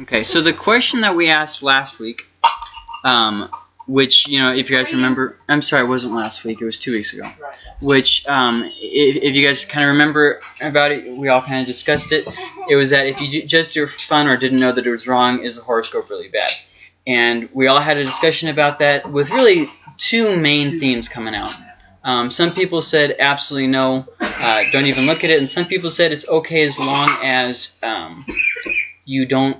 Okay, so the question that we asked last week, um, which, you know, if you guys remember, I'm sorry, it wasn't last week, it was two weeks ago. Which, um, if, if you guys kind of remember about it, we all kind of discussed it. It was that if you ju- just do fun or didn't know that it was wrong, is the horoscope really bad? And we all had a discussion about that with really two main themes coming out. Um, some people said absolutely no, uh, don't even look at it, and some people said it's okay as long as um, you don't.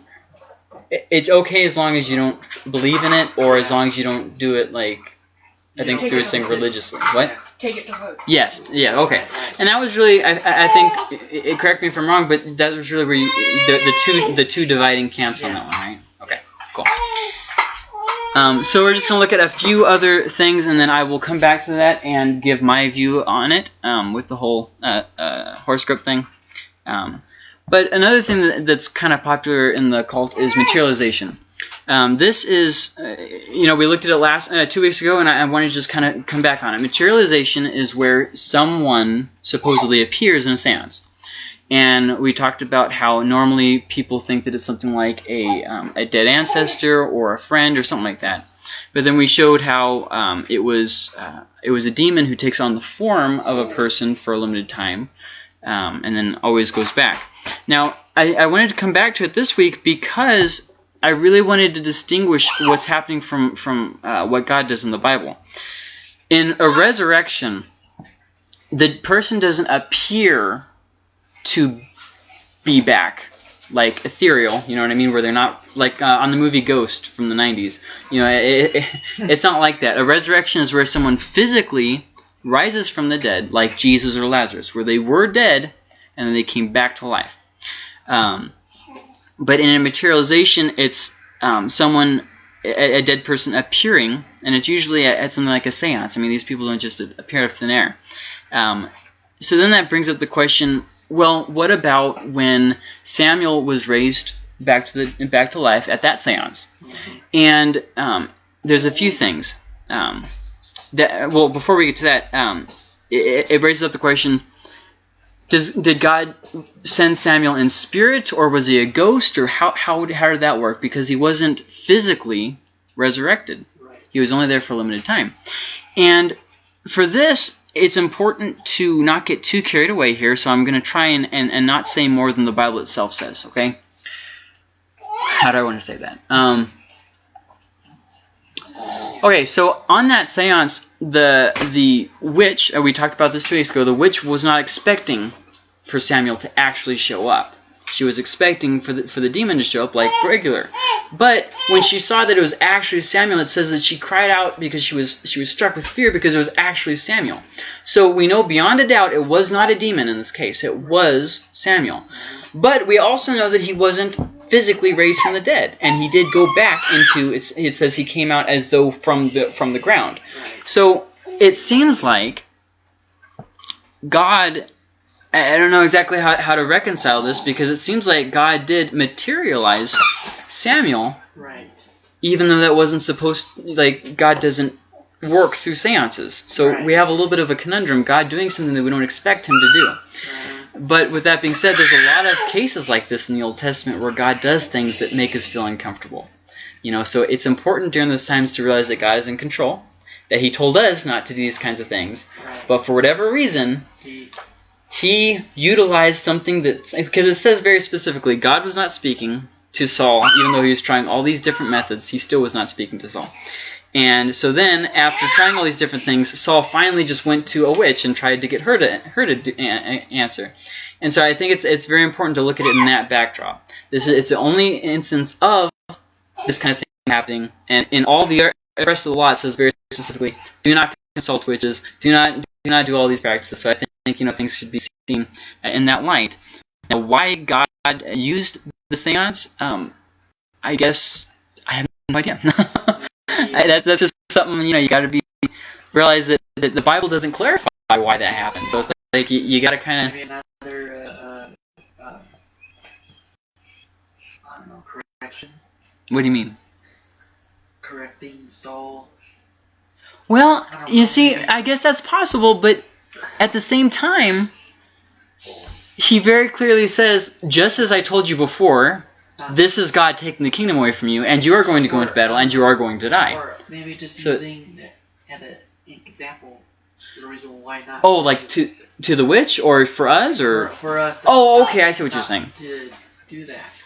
It- It's okay as long as you don't believe in it, or as long as you don't do it like I think through a thing religiously. What? Take it to vote. Yes. Yeah. Okay. And that was really, I, I think, it, it- correct me if I'm wrong, but that was really where you, the, the two the two dividing camps on that one, right? Okay. Cool. Um, so we're just gonna look at a few other things, and then I will come back to that and give my view on it um, with the whole uh, uh, horoscope thing. Um, but another thing that's kind of popular in the cult is materialization. Um, this is, uh, you know, we looked at it last uh, two weeks ago, and I, I wanted to just kind of come back on it. Materialization is where someone supposedly appears in a séance, and we talked about how normally people think that it's something like a um, a dead ancestor or a friend or something like that. But then we showed how um, it was uh, it was a demon who takes on the form of a person for a limited time, um, and then always goes back. Now, I, I wanted to come back to it this week because I really wanted to distinguish what's happening from from uh, what God does in the Bible. In a resurrection, the person doesn't appear to be back like ethereal. You know what I mean? Where they're not like uh, on the movie Ghost from the '90s. You know, it, it, it's not like that. A resurrection is where someone physically rises from the dead, like Jesus or Lazarus, where they were dead and then they came back to life. Um, but in a materialization, it's um, someone, a, a dead person appearing, and it's usually at, at something like a seance. I mean, these people don't just appear out of thin air. Um, so then that brings up the question: Well, what about when Samuel was raised back to the back to life at that seance? And um, there's a few things. That well, before we get to that, um, it, it raises up the question: does did God send Samuel in spirit, or was he a ghost, or how how how did that work? Because he wasn't physically resurrected; Right. he was only there for a limited time. And for this, it's important to not get too carried away here. So I'm going to try and, and and not say more than the Bible itself says. Okay? How do I want to say that? Um, Okay, so on that seance, the the witch, uh, we talked about this two weeks ago, the witch was not expecting for Samuel to actually show up. She was expecting for the, for the demon to show up like regular. But when she saw that it was actually Samuel, it says that she cried out because she was she was struck with fear because it was actually Samuel. So we know beyond a doubt it was not a demon in this case. It was Samuel. But we also know that he wasn't physically raised from the dead, and he did go back into it's, it says he came out as though from the from the ground. So it seems like God I I don't know exactly how, how to reconcile this because it seems like God did materialize Samuel Right. even though that wasn't supposed like God doesn't work through seances. So Right. we have a little bit of a conundrum God doing something that we don't expect him to do. Right. But with that being said, there's a lot of cases like this in the Old Testament where God does things that make us feel uncomfortable. You know, so it's important during those times to realize that God is in control, that He told us not to do these kinds of things, but for whatever reason, He- He utilized something that because it says very specifically, God was not speaking to Saul, even though he was trying all these different methods. He still was not speaking to Saul. And so then, after trying all these different things, Saul finally just went to a witch and tried to get her to her to do, answer. And so I think it's it's very important to look at it in that backdrop. This is it's the only instance of this kind of thing happening, and in all the rest of the law it says very specifically, do not consult witches, do not do not do all these practices. So I think you know things should be seen in that light. Now, why God used the seance? Um, I guess I have no idea. I- that's, that's just something you know you got to be realize that, that the Bible doesn't clarify why that happened. So it's like you, you got to kind of Maybe another, uh, uh, uh, I don't know, correction, what do you mean? correcting Saul. Well, you see, I guess that's possible, but at the same time, he very clearly says, just as I told you before, this is God taking the kingdom away from you, and you are going to go into battle, and you are going to die. Or maybe just So- using at an example the reason why not. Oh, like to to the witch, or for us, or for, for us. Oh, okay, I see what you're saying. To do that.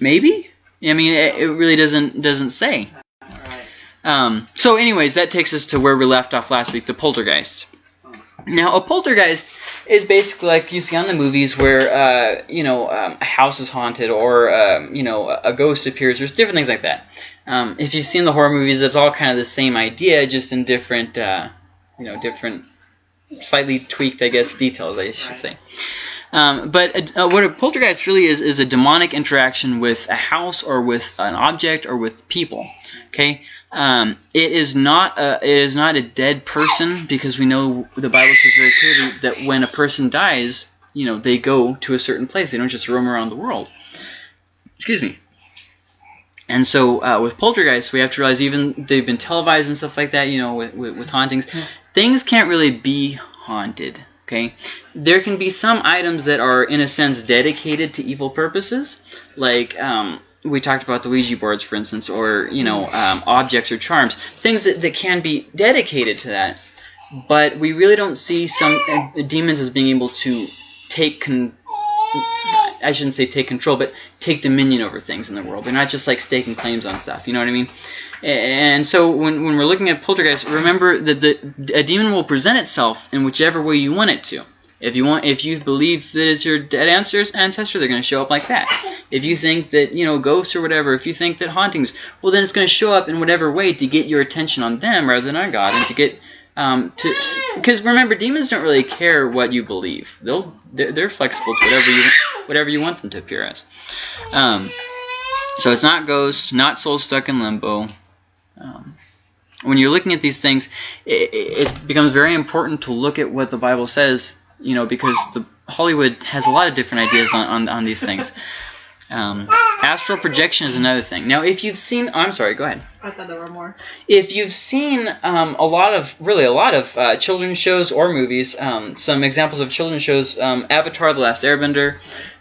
maybe? I mean, it, it really doesn't doesn't say. Right. Um, so, anyways, that takes us to where we left off last week, the poltergeist. Now, a poltergeist is basically like you see on the movies where, uh, you know, um, a house is haunted or, um, you know, a ghost appears. There's different things like that. Um, if you've seen the horror movies, it's all kind of the same idea, just in different, uh, you know, different, slightly tweaked, I guess, details, I should say. Um, but uh, what a poltergeist really is is a demonic interaction with a house or with an object or with people. Okay, um, it is not a it is not a dead person because we know the Bible says very clearly that when a person dies, you know they go to a certain place. They don't just roam around the world. Excuse me. And so uh, with poltergeists, we have to realize even they've been televised and stuff like that. You know, with, with, with hauntings, things can't really be haunted. Okay, there can be some items that are in a sense dedicated to evil purposes, like um, we talked about the Ouija boards, for instance, or you know um, objects or charms, things that, that can be dedicated to that. But we really don't see some uh, demons as being able to take con- I shouldn't say take control, but take dominion over things in the world. They're not just like staking claims on stuff. You know what I mean? And so when, when we're looking at poltergeist, remember that the, a demon will present itself in whichever way you want it to. If you want, if you believe that it's your dead ancestors, ancestor, they're going to show up like that. If you think that you know ghosts or whatever, if you think that hauntings, well then it's going to show up in whatever way to get your attention on them rather than on God, and to get um, to because remember demons don't really care what you believe. They'll they're, they're flexible to whatever you whatever you want them to appear as. Um, so it's not ghosts, not souls stuck in limbo. Um, when you're looking at these things, it, it becomes very important to look at what the Bible says, you know, because the Hollywood has a lot of different ideas on, on, on these things. Um, astral projection is another thing. Now, if you've seen, I'm sorry, go ahead. I thought there were more. If you've seen um, a lot of, really a lot of uh, children's shows or movies, um, some examples of children's shows, um, Avatar: The Last Airbender,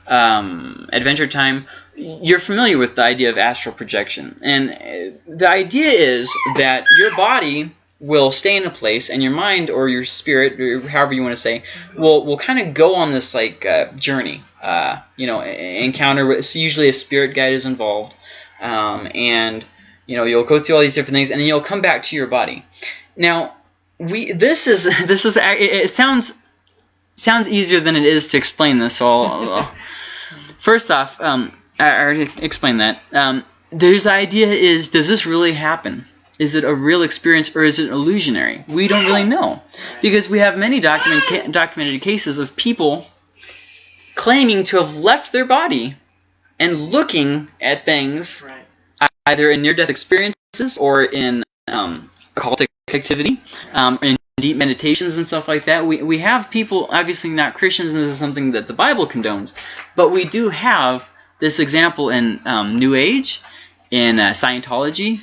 um, Adventure Time, you're familiar with the idea of astral projection. And uh, the idea is that your body will stay in a place, and your mind or your spirit, or however you want to say, will will kind of go on this like uh, journey. Uh, you know, encounter. with- usually a spirit guide is involved, um, and you know you'll go through all these different things, and then you'll come back to your body. Now, we this is this is it, sounds sounds easier than it is to explain this. So I'll, first off, um, I already explained that. Um, there's idea is does this really happen? Is it a real experience or is it illusionary? We don't really know because we have many document ca- documented cases of people claiming to have left their body and looking at things Right. either in near-death experiences or in um, occultic activity, um, in deep meditations and stuff like that. We, we have people, obviously not Christians, and this is something that the Bible condones, but we do have this example in um, New Age, in uh, Scientology,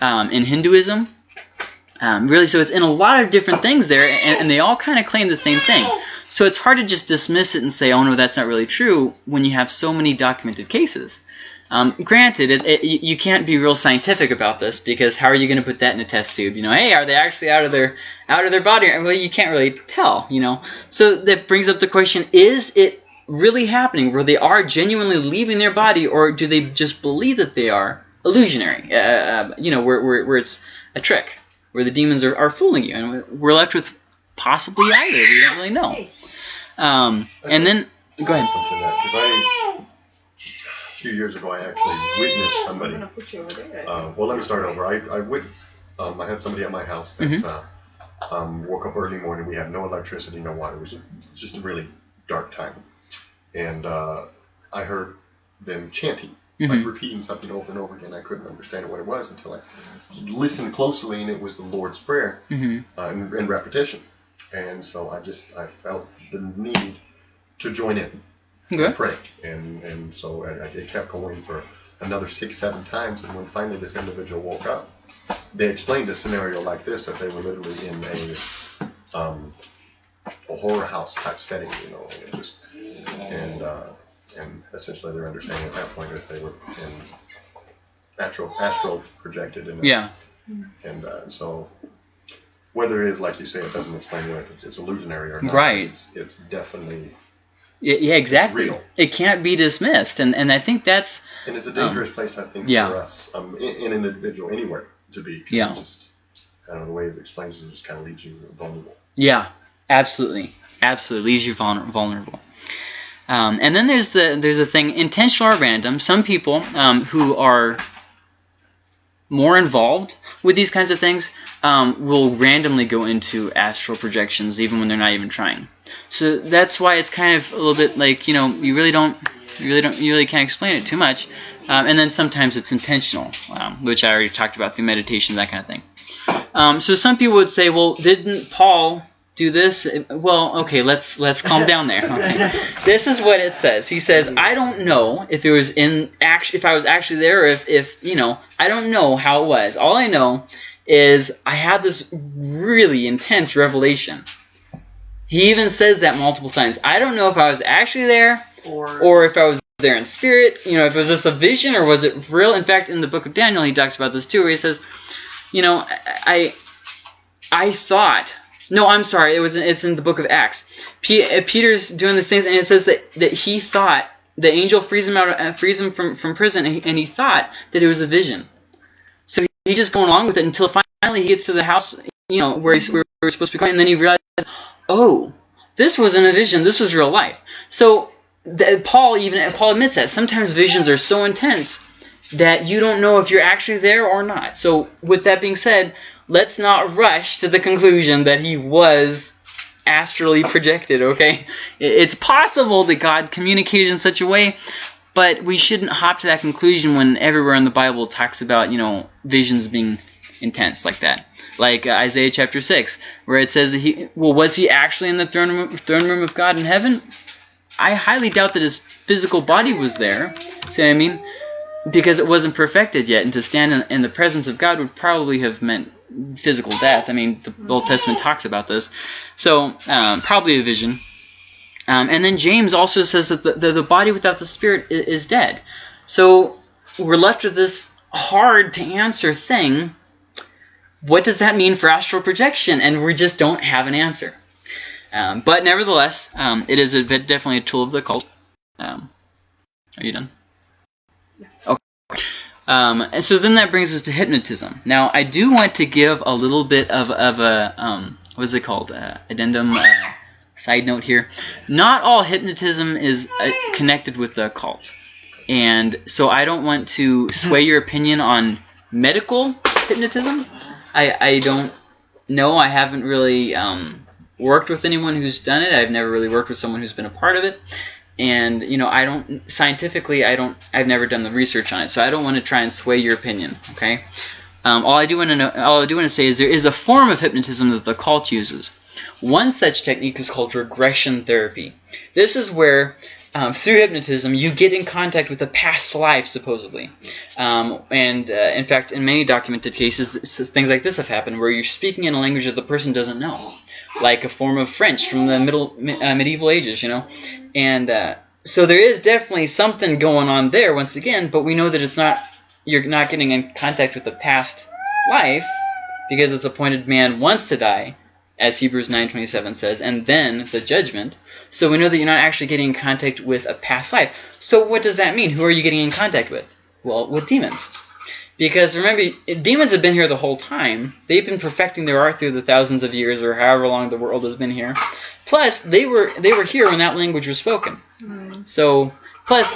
um, in Hinduism. Um, really, so it's in a lot of different things there, and, and they all kind of claim the same thing. So it's hard to just dismiss it and say, oh no, that's not really true when you have so many documented cases. Um, granted, it, it, you can't be real scientific about this because how are you going to put that in a test tube? You know, hey, are they actually out of their out of their body? Well, you can't really tell. You know, so that brings up the question: Is it really happening where they are genuinely leaving their body, or do they just believe that they are illusionary? Uh, uh, you know, where, where where it's a trick, where the demons are, are fooling you, and we're left with possibly either. We don't really know. Um, and then go ahead. Something that because I a few years ago I actually witnessed somebody. gonna put you over there. Uh, well, let me start over. I I wit- um, I had somebody at my house that Mhm. uh, um, woke up early morning. We had no electricity, no water. It was just a really dark time, and uh, I heard them chanting, like Mhm. repeating something over and over again. I couldn't understand what it was until I listened closely, and it was the Lord's prayer hmm uh, in, in repetition. And so I just I felt the need to join in Okay. and pray, and and so I, I, it kept going for another six seven times, and when finally this individual woke up, they explained a scenario like this that they were literally in a um, a horror house type setting, you know, and it just and uh, and essentially their understanding at that point is they were in astral astral projected in Yeah. and uh, so whether it is like you say it doesn't explain whether it's, it's illusionary or not Right. it's it's definitely Yeah, exactly. real. It can't be dismissed, and and I think that's and it's a dangerous place I think Um, yeah. for us um, in, in an individual anywhere to be. Yeah. just I don't know the way it explains it just kind of leaves you vulnerable yeah, absolutely, absolutely leaves you vulnerable. Um, and then there's the there's a thing intentional or random. Some people um, who are more involved with these kinds of things um, will randomly go into astral projections even when they're not even trying. So that's why it's kind of a little bit like you know you really don't you really don't you really can't explain it too much. Um, and then sometimes it's intentional, um, which I already talked about through meditation, that kind of thing. Um, so some people would say, well, didn't Paul do this? Well, okay, let's let's calm down there. Okay. This is what it says. He says, I don't know if it was in act if I was actually there, or if if you know, I don't know how it was. All I know is I had this really intense revelation. He even says that multiple times. I don't know if I was actually there Or, or if I was there in spirit, you know, if it was just a vision or was it real? In fact, in the book of Daniel, he talks about this too, where he says, you know, I, I thought, no, I'm sorry, it was, it's in the book of Acts. P- uh, Peter's doing this thing, and it says that that he thought the angel frees him out, uh, frees him from from prison, and he, and he thought that it was a vision. So he's just going along with it until finally he gets to the house, you know, where he's, where he's supposed to be going, and then he realizes, oh, this wasn't a vision, this was real life. So that Paul even Paul admits that sometimes visions are so intense that you don't know if you're actually there or not. So with that being said, let's not rush to the conclusion that he was astrally projected, okay? It's possible that God communicated in such a way, but we shouldn't hop to that conclusion when everywhere in the Bible talks about, you know, visions being intense like that. Like uh, Isaiah chapter 6, where it says that he well was he actually in the throne room, throne room of God in heaven? I highly doubt that his physical body was there. See what I mean? Because it wasn't perfected yet, and to stand in, in the presence of God would probably have meant physical death. I mean, the Old Testament talks about this. So, um, probably a vision. Um, and then James also says that the, the, the body without the spirit is, is dead. So, we're left with this hard to answer thing. What does that mean for astral projection? And we just don't have an answer. Um, but nevertheless, um, it is a, definitely a tool of the cult. Um, are you done? Um, and so then that brings us to hypnotism. Now, I do want to give a little bit of, of a, um, what is it called, uh, addendum, uh, side note here. Not all hypnotism is uh, connected with the occult. And so I don't want to sway your opinion on medical hypnotism. I, I don't know. I haven't really um, worked with anyone who's done it. I've never really worked with someone who's been a part of it. And you know, I don't scientifically, I don't, I've never done the research on it, so I don't want to try and sway your opinion. Okay. Um, all I do want to know, all I do want to say is there is a form of hypnotism that the cult uses. One such technique is called regression therapy. This is where um, through hypnotism, you get in contact with a past life, supposedly. Um, and uh, in fact, in many documented cases, things like this have happened, where you're speaking in a language that the person doesn't know, like a form of French from the middle uh, medieval ages, you know. And uh, so there is definitely something going on there, once again, but we know that it's not. You're not getting in contact with a past life because it's appointed man wants to die, as Hebrews 9:27 says, and then the judgment. So we know that you're not actually getting in contact with a past life. So what does that mean? Who are you getting in contact with? Well, with demons. Because remember, demons have been here the whole time. They've been perfecting their art through the thousands of years or however long the world has been here. Plus, they were they were here when that language was spoken. So, plus,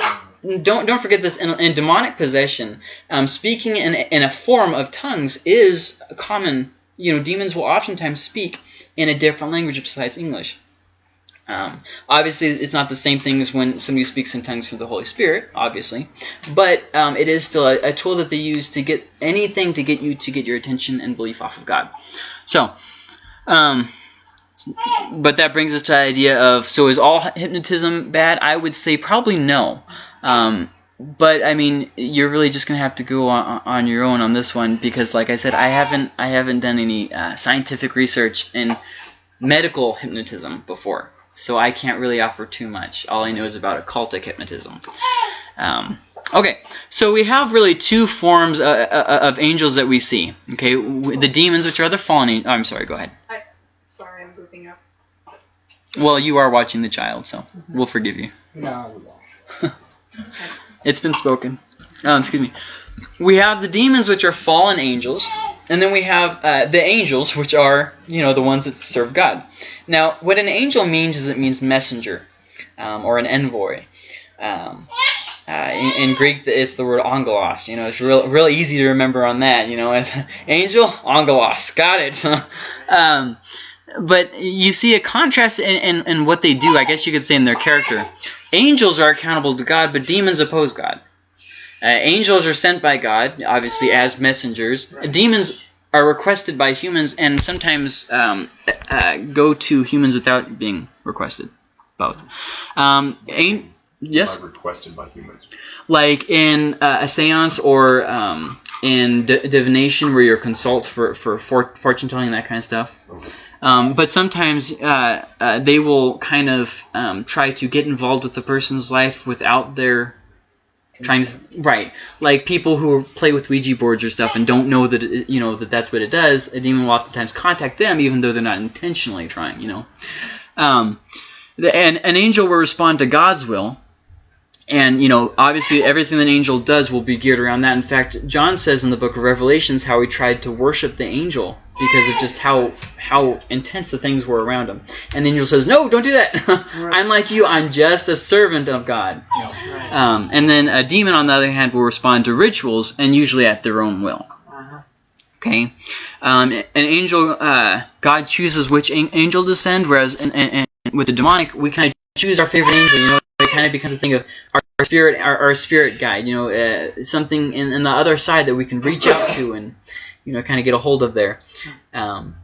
don't don't forget this in, in demonic possession, um, speaking in in a form of tongues is common. You know, demons will oftentimes speak in a different language besides English. Um, obviously, it's not the same thing as when somebody speaks in tongues through the Holy Spirit, obviously, but um, it is still a, a, tool that they use to get anything to get you to get your attention and belief off of God. So, um, but that brings us to the idea of so is all hypnotism bad? I would say probably no. Um, but I mean, you're really just gonna have to go on, on, your own on this one because, like I said, I haven't I haven't done any uh, scientific research in medical hypnotism before. So I can't really offer too much. All I know is about occultic hypnotism. Um, okay, so we have really two forms uh, uh, of angels that we see. Okay, the demons, which are the fallen. An- oh, I'm sorry. Go ahead. Sorry, I'm grouping up. Well, you are watching the child, so we'll forgive you. No, we won't. It's been spoken. Um, excuse me. We have the demons, which are fallen angels, and then we have uh, the angels, which are you know the ones that serve God. Now, what an angel means is it means messenger, um, or an envoy. Um, uh, in, in Greek, it's the word angelos. You know, it's real, real easy to remember on that. You know, angel, angelos, got it. um, but you see a contrast in, in, in what they do. I guess you could say in their character. Angels are accountable to God, but demons oppose God. Uh, angels are sent by God, obviously as messengers. Demons are requested by humans, and sometimes um, uh, go to humans without being requested. Both. Um, an- yes Are requested by humans. like in uh, a seance or um, in d- divination where you're consult for, for for fortune telling and that kind of stuff. Okay. Um, but sometimes uh, uh, they will kind of um, try to get involved with the person's life without their trying to right like people who play with Ouija boards or stuff and don't know that it, you know that that's what it does. A demon will oftentimes contact them even though they're not intentionally trying. You know, um, the, and an angel will respond to God's will and you know, obviously, everything that an angel does will be geared around that. In fact, John says in the book of Revelations how he tried to worship the angel because of just how how intense the things were around him. And the angel says, "No, don't do that. I'm like you. I'm just a servant of God." Right. Um, and then a demon, on the other hand, will respond to rituals and usually at their own will. Uh-huh. Okay, um, an angel, uh, God chooses which an- angel to send, whereas with the demonic, we kind of choose our favorite angel. You know, it kind of becomes a thing of our, our spirit, our, our spirit guide. You know, uh, something in, in the other side that we can reach out to and you know kind of get a hold of there. Um,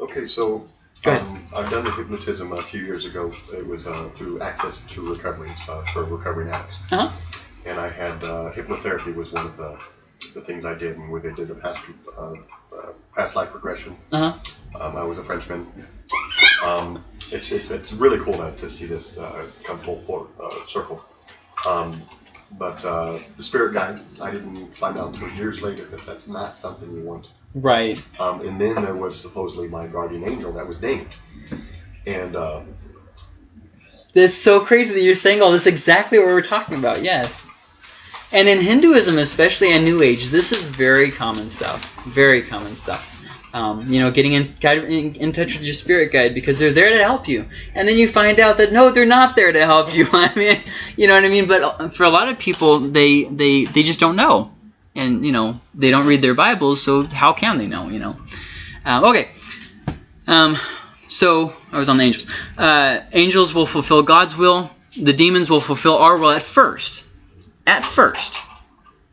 Okay, so um, I've done the hypnotism a few years ago. It was uh, through Access to Recovery uh, for recovering addicts. Uh-huh. And I had uh, hypnotherapy was one of the, the things I did, and where they did the past uh, uh, past life regression. uh-huh. Um, I was a Frenchman. Um, it's, it's, it's really cool to, to see this uh, come full for, uh, circle. Um, but uh, the spirit guide, I didn't find out until years later that that's not something you want. Right. Um, and then there was supposedly my guardian angel that was named. And uh, That's so crazy that you're saying all this. Exactly what we're talking about. Yes. And in Hinduism, especially in New Age, this is very common stuff. Very common stuff. Um, you know, getting in, guide, in in touch with your spirit guide because they're there to help you, and then you find out that no, they're not there to help you. I mean, you know what I mean. But for a lot of people, they they they just don't know, and you know they don't read their Bibles, so how can they know? You know. Um, okay. Um, so I was on the angels. Uh, angels will fulfill God's will. The demons will fulfill our will at first. At first.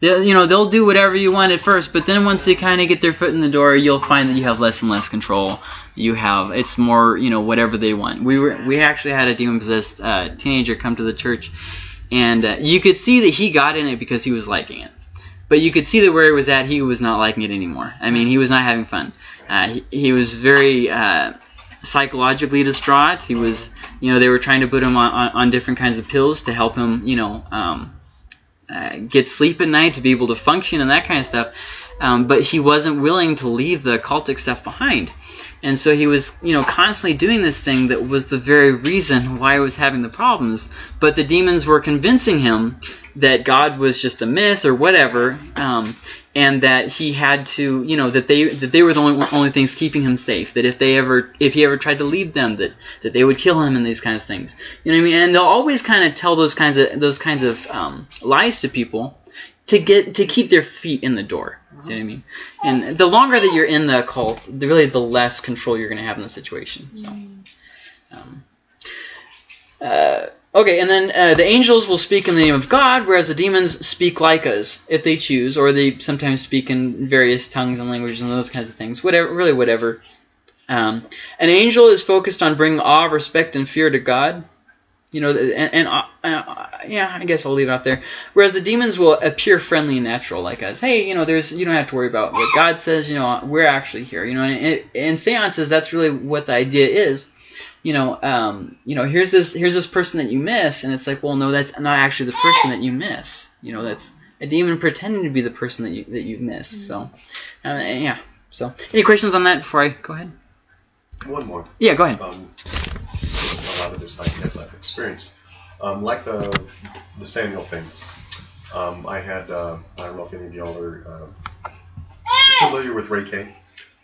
You know, they'll do whatever you want at first, but then once they kind of get their foot in the door, you'll find that you have less and less control. You have it's more, you know, whatever they want. We were we actually had a demon possessed uh, teenager come to the church, and uh, you could see that he got in it because he was liking it, but you could see that where he was at, he was not liking it anymore. I mean, he was not having fun. Uh, he, he was very uh, psychologically distraught. He was, you know, they were trying to put him on, on, on different kinds of pills to help him, you know, um, uh, get sleep at night, to be able to function and that kind of stuff. Um, but he wasn't willing to leave the occultic stuff behind. And so he was, you know, constantly doing this thing that was the very reason why he was having the problems. But the demons were convincing him that God was just a myth or whatever, um, and that he had to, you know, that they that they were the only, only things keeping him safe. That if they ever, if he ever tried to leave them, that that they would kill him and these kinds of things. You know what I mean? And they'll always kind of tell those kinds of those kinds of um, lies to people to get to keep their feet in the door. See what I mean? And the longer that you're in the cult, the, really the less control you're going to have in the situation. So. Um, uh, okay, and then uh, the angels will speak in the name of God, whereas the demons speak like us if they choose, or they sometimes speak in various tongues and languages and those kinds of things. Whatever, really, whatever. Um, an angel is focused on bringing awe, respect, and fear to God. You know, and, and uh, uh, yeah, I guess I'll leave it out there. Whereas the demons will appear friendly and natural, like us. Hey, you know, there's you don't have to worry about what God says. You know, we're actually here. You know, and in seances, that's really what the idea is you know, um, you know, here's this here's this person that you miss, and it's like, well, no, that's not actually the person that you miss. You know, that's a demon pretending to be the person that you that you miss. So, uh, yeah. So, any questions on that before I go ahead? One more. Yeah, go ahead. Um, a lot of this I guess I've experienced. Um, like the the Samuel thing. Um, I had uh, I don't know if any of y'all are uh, familiar with Reiki.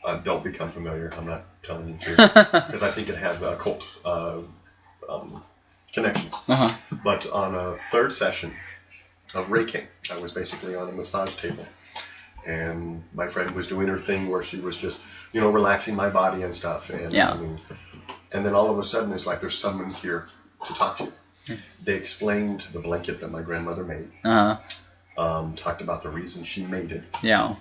Uh, don't become familiar. I'm not telling you to because I think it has a cult uh, um, connection. uh-huh. But on a third session of Reiki, I was basically on a massage table. And my friend was doing her thing where she was just, you know, relaxing my body and stuff. And, Yeah. and then all of a sudden, it's like there's someone here to talk to. They explained the blanket that my grandmother made, Uh, um, talked about the reason she made it, yeah.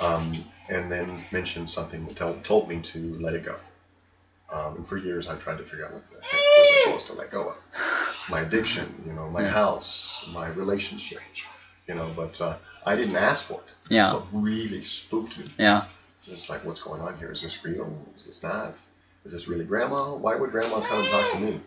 Um, and then mentioned something that told, told me to let it go. Um, and for years, I've tried to figure out what the heck was I supposed to let go of. My addiction, you know, my Yeah. house, my relationship, you know, but uh, I didn't ask for it. Yeah. So it really spooked me. Yeah. It's like, what's going on here? Is this real? Is this not? Is this really grandma? Why would grandma come and talk to me?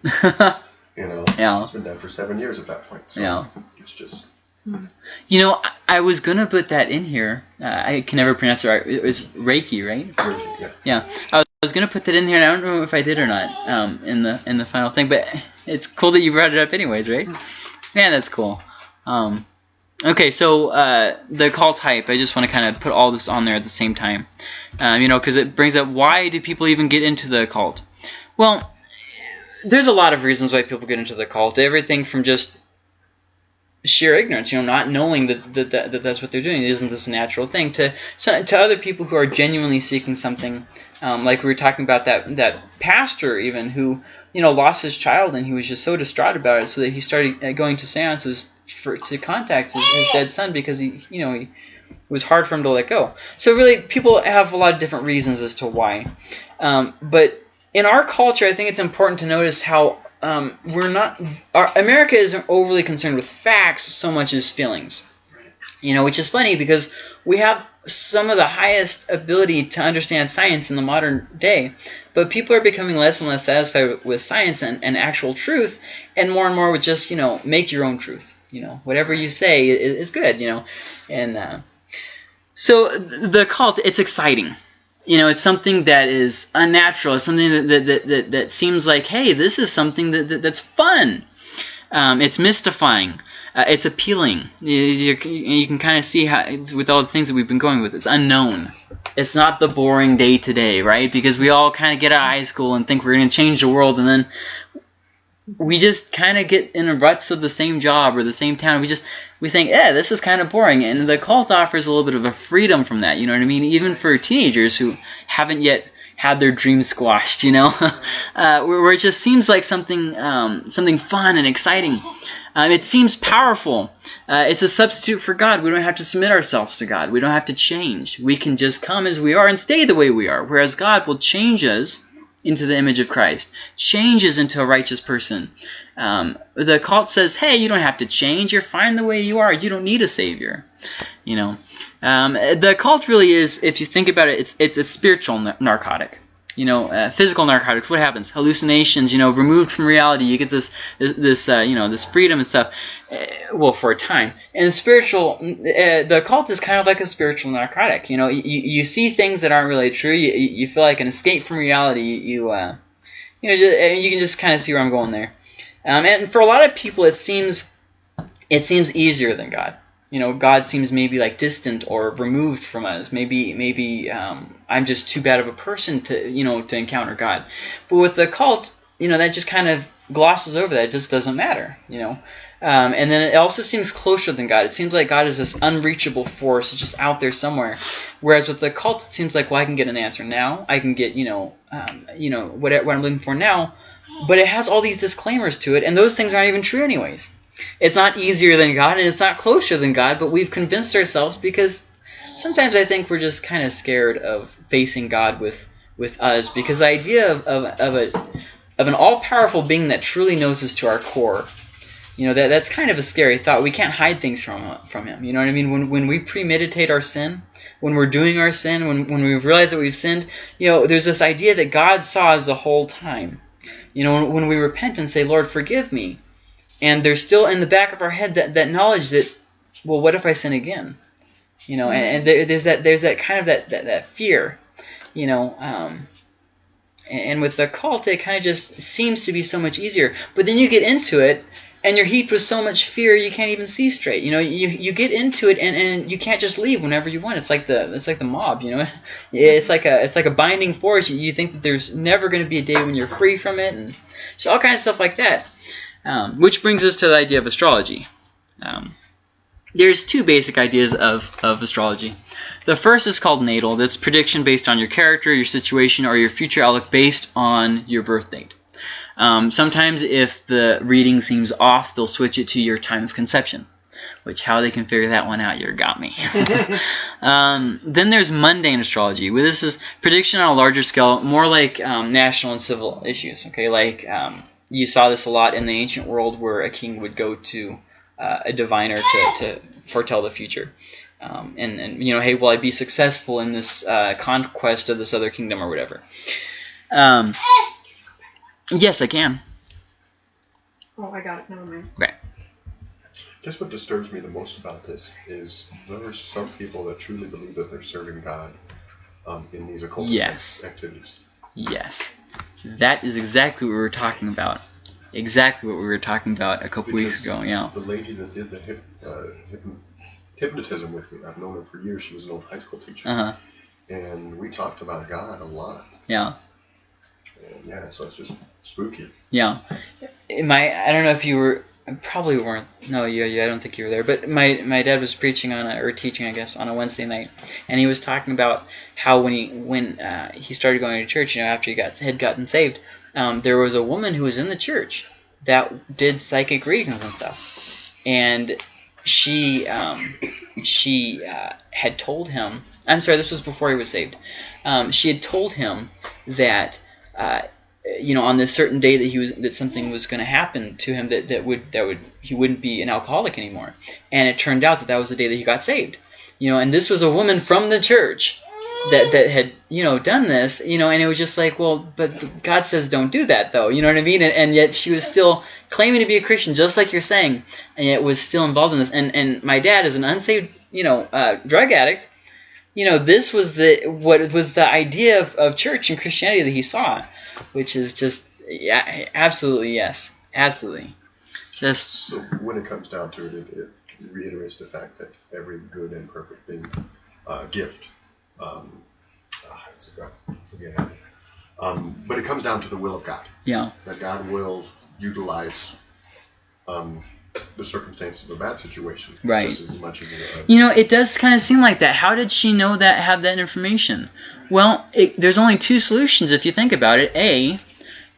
You know, yeah. it's been dead for seven years at that point. So Yeah. it's just, You know, I, I was gonna put that in here. Uh, I can never pronounce it right. It was Reiki, right? yeah. Yeah, I was, I was gonna put that in here, and I don't know if I did or not um, in the in the final thing. But it's cool that you brought it up, anyways, right? Yeah, that's cool. Um, okay, so uh, the call type. I just want to kind of put all this on there at the same time, um, you know, because it brings up why do people even get into the cult? Well, there's a lot of reasons why people get into the cult. Everything from just sheer ignorance, you know, not knowing that that, that, that that's what they're doing. Isn't this a natural thing? To so, to other people who are genuinely seeking something, um, like we were talking about that that pastor even who you know lost his child and he was just so distraught about it, so that he started uh, going to seances for to contact his, his dead son because he you know he, it was hard for him to let go. So really, people have a lot of different reasons as to why, um, but in our culture, I think it's important to notice how um, we're not. Our, America isn't overly concerned with facts so much as feelings. You know, which is funny because we have some of the highest ability to understand science in the modern day, but people are becoming less and less satisfied with science and, and actual truth, and more and more with just you know make your own truth. You know, whatever you say is, good. You know, and uh, so the cult, it's exciting you know, it's something that is unnatural. It's something that that, that, that, that seems like, hey, this is something that, that that's fun. Um, it's mystifying. Uh, it's appealing. You, you, you can kind of see how, with all the things that we've been going with, it's unknown. It's not the boring day to day, right? Because we all kind of get out of high school and think we're going to change the world, and then we just kind of get in the ruts of the same job or the same town. We just we think, yeah, this is kind of boring. And the cult offers a little bit of a freedom from that. You know what I mean? Even for teenagers who haven't yet had their dreams squashed. You know, uh, where, where it just seems like something um, something fun and exciting. Um, it seems powerful. Uh, it's a substitute for God. We don't have to submit ourselves to God. We don't have to change. We can just come as we are and stay the way we are. Whereas God will change us into the image of Christ, changes into a righteous person. Um, the cult says, "Hey, you don't have to change. You're fine the way you are. You don't need a savior." You know, um, the cult really is, if you think about it, it's it's a spiritual narcotic. You know, uh, physical narcotics. What happens? Hallucinations. You know, removed from reality. You get this this, uh, you know this freedom and stuff. Uh, well, for a time. And spiritual, uh, the cult is kind of like a spiritual narcotic. You know, you, you see things that aren't really true. You, you feel like an escape from reality. You uh, you know, just, you can just kind of see where I'm going there. Um, and for a lot of people, it seems it seems easier than God. You know, God seems maybe like distant or removed from us. Maybe maybe um, I'm just too bad of a person to you know to encounter God. But with the cult, you know, that just kind of glosses over that. It just doesn't matter. You know. Um, and then it also seems closer than God. It seems like God is this unreachable force, just out there somewhere. Whereas with the cult, it seems like, well, I can get an answer now. I can get, you know, um, you know, what, what I'm looking for now. But it has all these disclaimers to it, and those things aren't even true, anyways. It's not easier than God, and it's not closer than God. But we've convinced ourselves because sometimes I think we're just kind of scared of facing God with with us because the idea of, of, of a of an all-powerful being that truly knows us to our core you know that that's kind of a scary thought. We can't hide things from from him. You know what I mean? When when we premeditate our sin, when we're doing our sin, when when we realize that we've sinned, you know, there's this idea that God saw us the whole time. You know, when, when we repent and say, Lord, forgive me, and there's still in the back of our head that, that knowledge that, well, what if I sin again? You know, and, and there, there's that there's that kind of that, that, that fear, you know, um, and, and with the cult, it kind of just seems to be so much easier. But then you get into it, and you're heaped with so much fear you can't even see straight. You know, you you get into it and, and you can't just leave whenever you want. It's like the it's like the mob. You know, it's like a it's like a binding force. You, you think that there's never going to be a day when you're free from it, and so all kinds of stuff like that. Um, which brings us to the idea of astrology. Um, there's two basic ideas of, of astrology. The first is called natal. That's prediction based on your character, your situation, or your future outlook based on your birth date. Um, sometimes if the reading seems off, they'll switch it to your time of conception. Which, how they can figure that one out, you got me. um, then there's mundane astrology. Where this is prediction on a larger scale, more like um, national and civil issues. Okay, like um, you saw this a lot in the ancient world, where a king would go to uh, a diviner to, to foretell the future. Um, and, and you know, hey, will I be successful in this uh, conquest of this other kingdom or whatever? Um, yes, I can. Oh, I got it. Never mind. Guess what disturbs me the most about this is there are some people that truly believe that they're serving God um, in these occult Yes. activities. Yes, that is exactly what we were talking about. Exactly what we were talking about a couple weeks ago. Yeah. The lady that did the hip, uh, hypno- hypnotism with me, I've known her for years. She was an old high school teacher. Uh huh. And we talked about God a lot. Yeah. And yeah, so it's just spooky. Yeah. My I don't know if you were probably weren't. No, yeah, yeah. I don't think you were there. But my my dad was preaching on a, or teaching, I guess, on a Wednesday night, and he was talking about how when he when uh, he started going to church, you know, after he got had gotten saved, um, there was a woman who was in the church that did psychic readings and stuff, and she um, she uh, had told him. I'm sorry, this was before he was saved. Um, she had told him that. Uh, you know, on this certain day that he was that something was going to happen to him that, that would that would he wouldn't be an alcoholic anymore, and it turned out that that was the day that he got saved. You know, and this was a woman from the church that that had you know done this. You know, and it was just like, well, but God says don't do that though. You know what I mean? And, and yet she was still claiming to be a Christian, just like you're saying, and yet was still involved in this. And and my dad is an unsaved you know uh, drug addict. You know, this was the what was the idea of, of church and Christianity that he saw which is just yeah, absolutely yes, absolutely. Just So when it comes down to it, it, it reiterates the fact that every good and perfect thing, uh, gift, um, a forget it. Um, but it comes down to the will of God. yeah, That God will utilize um, the circumstances of a bad situation Right. just as much as you know, it does kind of seem like that. How did she know that? Have that information? Well, it, there's only two solutions if you think about it. A,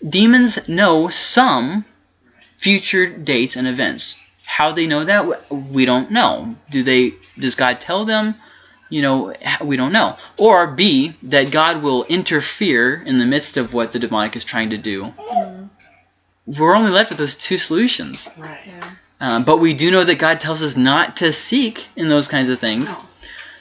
demons know some future dates and events. How they know that, we don't know. Do they? Does God tell them? You know, we don't know. Or B, that God will interfere in the midst of what the demonic is trying to do. Mm-hmm. We're only left with those two solutions. Right. yeah. Um, but we do know that God tells us not to seek in those kinds of things. No.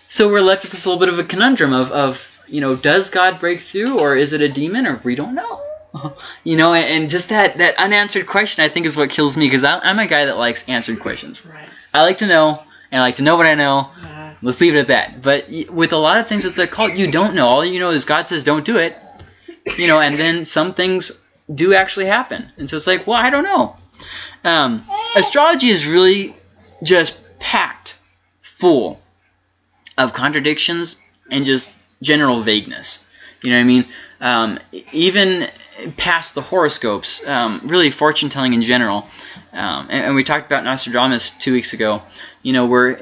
So we're left with this little bit of a conundrum of, of you know, does God break through or is it a demon or we don't know? you know, and, and just that, that unanswered question I think is what kills me because I'm a guy that likes answered questions. Right. I like to know, and I like to know what I know. Uh, Let's leave it at that. But with a lot of things with the cult, you don't know. All you know is God says don't do it. You know, and then some things do actually happen. And so it's like, well, I don't know. Um, astrology is really just packed full of contradictions and just general vagueness. You know what I mean? Um, even past the horoscopes, um, really fortune telling in general. Um, and, and we talked about Nostradamus two weeks ago. You know, where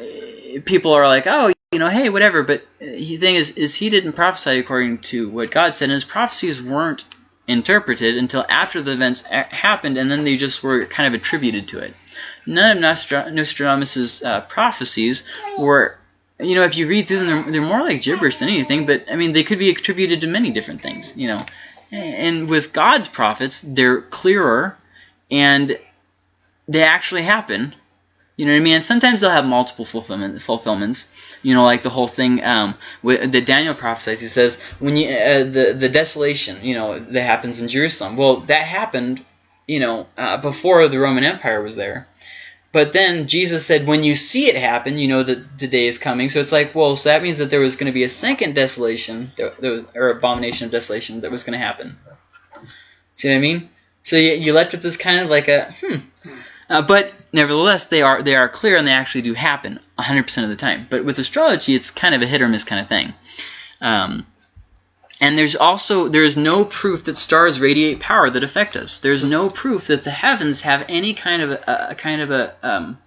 people are like, oh, you know, hey, whatever. But the thing is, is he didn't prophesy according to what God said, and his prophecies weren't interpreted until after the events happened, and then they just were kind of attributed to it. None of Nostra- Nostradamus's uh, prophecies were, you know, if you read through them, they're, they're more like gibberish than anything. But I mean, they could be attributed to many different things, you know. And with God's prophets, they're clearer, and they actually happen. You know what I mean? And sometimes they'll have multiple fulfillment, fulfillments. You know, like the whole thing um, with, that Daniel prophesies. He says when you uh, the the desolation, you know, that happens in Jerusalem. Well, that happened, you know, uh, before the Roman Empire was there. But then Jesus said, when you see it happen, you know that the day is coming. So it's like, well, so that means that there was going to be a second desolation, or abomination of desolation that was going to happen. See what I mean? So you, you left with this kind of like a hmm. Uh, but nevertheless, they are they are clear and they actually do happen 100% of the time. But with astrology, it's kind of a hit or miss kind of thing. Um, and there's also there is no proof that stars radiate power that affect us. There's no proof that the heavens have any kind of a, a kind of a um,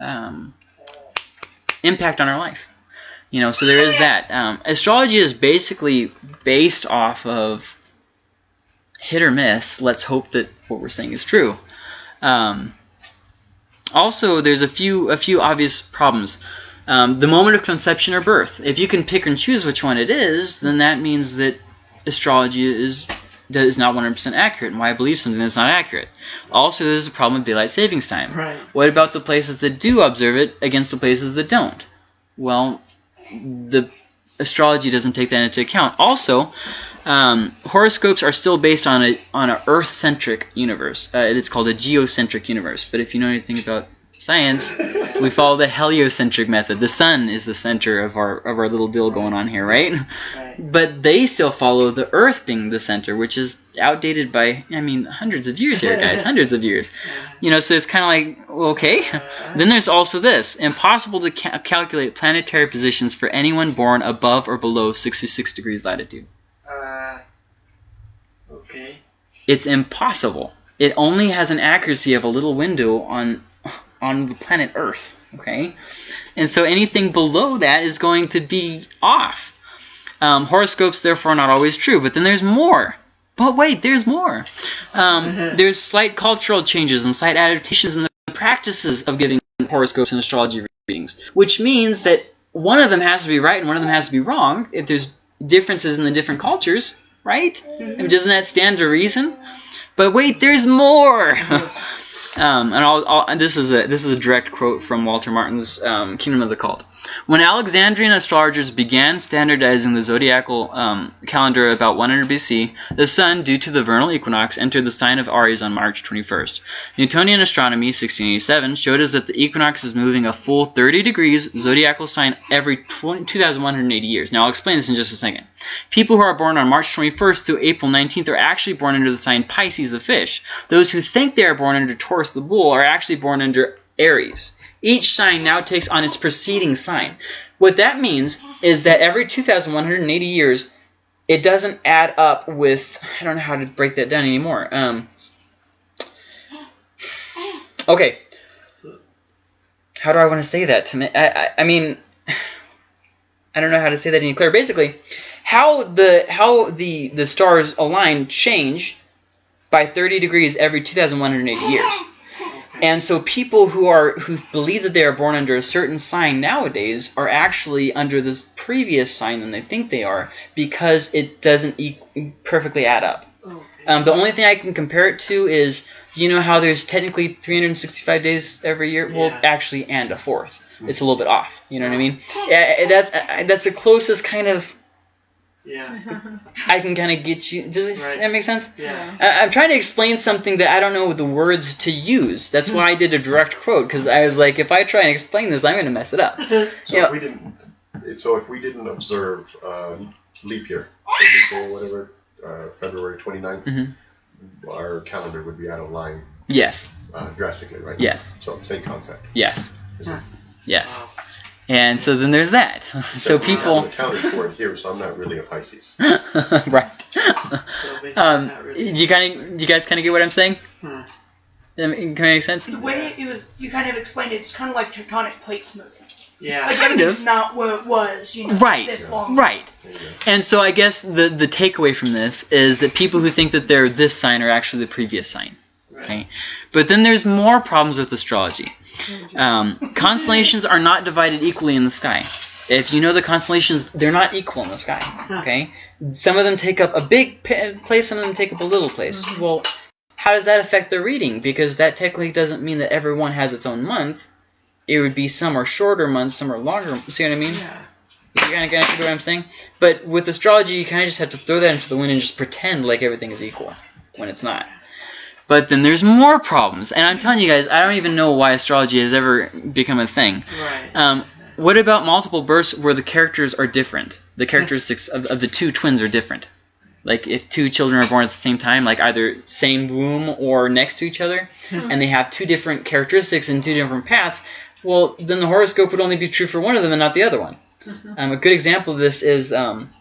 um, impact on our life. You know, so there is that. Um, astrology is basically based off of hit or miss. Let's hope that what we're saying is true. Um, also, there's a few a few obvious problems. Um, the moment of conception or birth. If you can pick and choose which one it is, then that means that astrology is is not 100% accurate, and why I believe something that's not accurate. Also, there's a problem with daylight savings time. Right. What about the places that do observe it against the places that don't? Well, the astrology doesn't take that into account. Also, um, horoscopes are still based on a on an Earth-centric universe. Uh, it's called a geocentric universe. But if you know anything about science, we follow the heliocentric method. The sun is the center of our of our little deal going on here, right? Right. But they still follow the Earth being the center, which is outdated by I mean hundreds of years here, guys, hundreds of years. You know, so it's kind of like okay. Then there's also this: impossible to ca- calculate planetary positions for anyone born above or below 66 degrees latitude. Uh, okay. It's impossible. It only has an accuracy of a little window on on the planet Earth. Okay, and so anything below that is going to be off. Um, horoscopes, therefore, are not always true. But then there's more. But wait, there's more. Um, there's slight cultural changes and slight adaptations in the practices of giving horoscopes and astrology readings, which means that one of them has to be right and one of them has to be wrong if there's differences in the different cultures, right? I mean, doesn't that stand to reason? But wait, there's more. um, and I'll, I'll, this is a this is a direct quote from Walter Martin's um, Kingdom of the Cult. When Alexandrian astrologers began standardizing the zodiacal um, calendar about 100 BC, the sun, due to the vernal equinox, entered the sign of Aries on March 21st. Newtonian astronomy, 1687, showed us that the equinox is moving a full 30 degrees zodiacal sign every 20, 2,180 years. Now, I'll explain this in just a second. People who are born on March 21st through April 19th are actually born under the sign Pisces, the fish. Those who think they are born under Taurus, the bull, are actually born under Aries. Each sign now takes on its preceding sign. What that means is that every 2,180 years, it doesn't add up with. I don't know how to break that down anymore. Um, okay. How do I want to say that? To me, I, I, I mean, I don't know how to say that any clearer. Basically, how the how the the stars align change by 30 degrees every 2,180 years. And so people who are who believe that they are born under a certain sign nowadays are actually under this previous sign than they think they are because it doesn't e- perfectly add up. Um, the only thing I can compare it to is you know how there's technically 365 days every year. Well, Yeah. actually, and a fourth. It's a little bit off. You know what I mean? Yeah, that uh, that's the closest kind of yeah. I can kind of get you. Does this, Right. that make sense? Yeah. I- I'm trying to explain something that I don't know the words to use. That's why I did a direct quote because I was like, if I try and explain this, I'm going to mess it up. So Yeah. if we didn't, so if we didn't observe uh, leap year, for example, whatever, uh, February 29th, Mhm. our calendar would be out of line Yes, uh, drastically, right? Yes. So same concept. yes, Is yes. Wow. And so then there's that. So we people, haven't accounted for it here, so I'm not really a Pisces. right? Um, not do you kind of, do you guys kind of get what I'm saying? Hmm. Does that make- make sense? The way it was, you kind of explained it, it's kind of like tectonic plates moving. Yeah. Like Kind of. not what it was, you know, Right. this long. Right. There you go. And so I guess the the takeaway from this is that people who think that they're this sign are actually the previous sign. Right. Okay. But then there's more problems with astrology. Um, constellations are not divided equally in the sky. If you know the constellations, they're not equal in the sky. Okay. Some of them take up a big place, some of them take up a little place. Well, how does that affect the reading? Because that technically doesn't mean that everyone has its own month. it would be some are shorter months, some are longer. See what I mean? Yeah. You kind of get what I'm saying? But with astrology, you kind of just have to throw that into the wind and just pretend like everything is equal when it's not. But then there's more problems, and I'm telling you guys, I don't even know why astrology has ever become a thing. Right. Um, what about multiple births where the characters are different? The characteristics of, of the two twins are different. Like if two children are born at the same time, like either same womb or next to each other, and they have two different characteristics and two different paths, well, then the horoscope would only be true for one of them and not the other one. Um, a good example of this is um,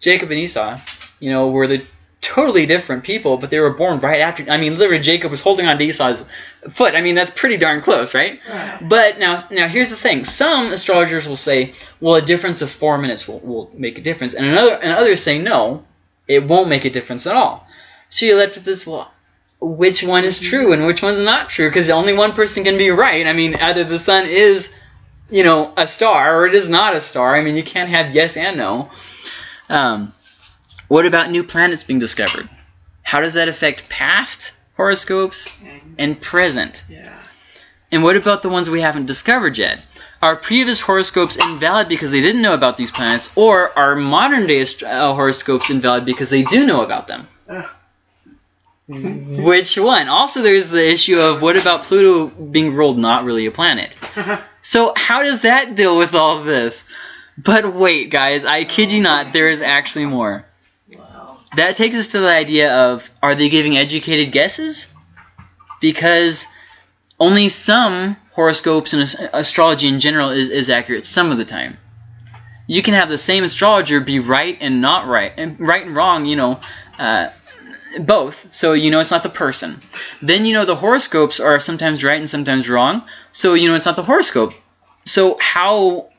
Jacob and Esau. You know, where the totally different people, but they were born right after. I mean, literally, Jacob was holding on to Esau's foot. I mean, that's pretty darn close, right? Right. But now, now here's the thing. Some astrologers will say, well, a difference of four minutes will, will make a difference, and another and others say no, it won't make a difference at all. So you're left with this. Well, which one is true and which one's not true? Because only one person can be right. I mean, either the sun is, you know, a star or it is not a star. I mean, you can't have yes and no. Um, what about new planets being discovered? How does that affect past horoscopes And, present? yeah. And what about the ones we haven't discovered yet? Are previous horoscopes invalid because they didn't know about these planets, or are modern day uh, horoscopes invalid because they do know about them? Which one? Also, there's the issue of what about Pluto being ruled not really a planet? So, how does that deal with all of this? But wait, guys, I kid you not, there is actually more. That takes us to the idea of are they giving educated guesses? Because only some horoscopes and astrology in general is, is accurate some of the time. You can have the same astrologer be right and not right, and right and wrong, you know, uh, both. So you know it's not the person. Then you know the horoscopes are sometimes right and sometimes wrong. So you know it's not the horoscope. So how,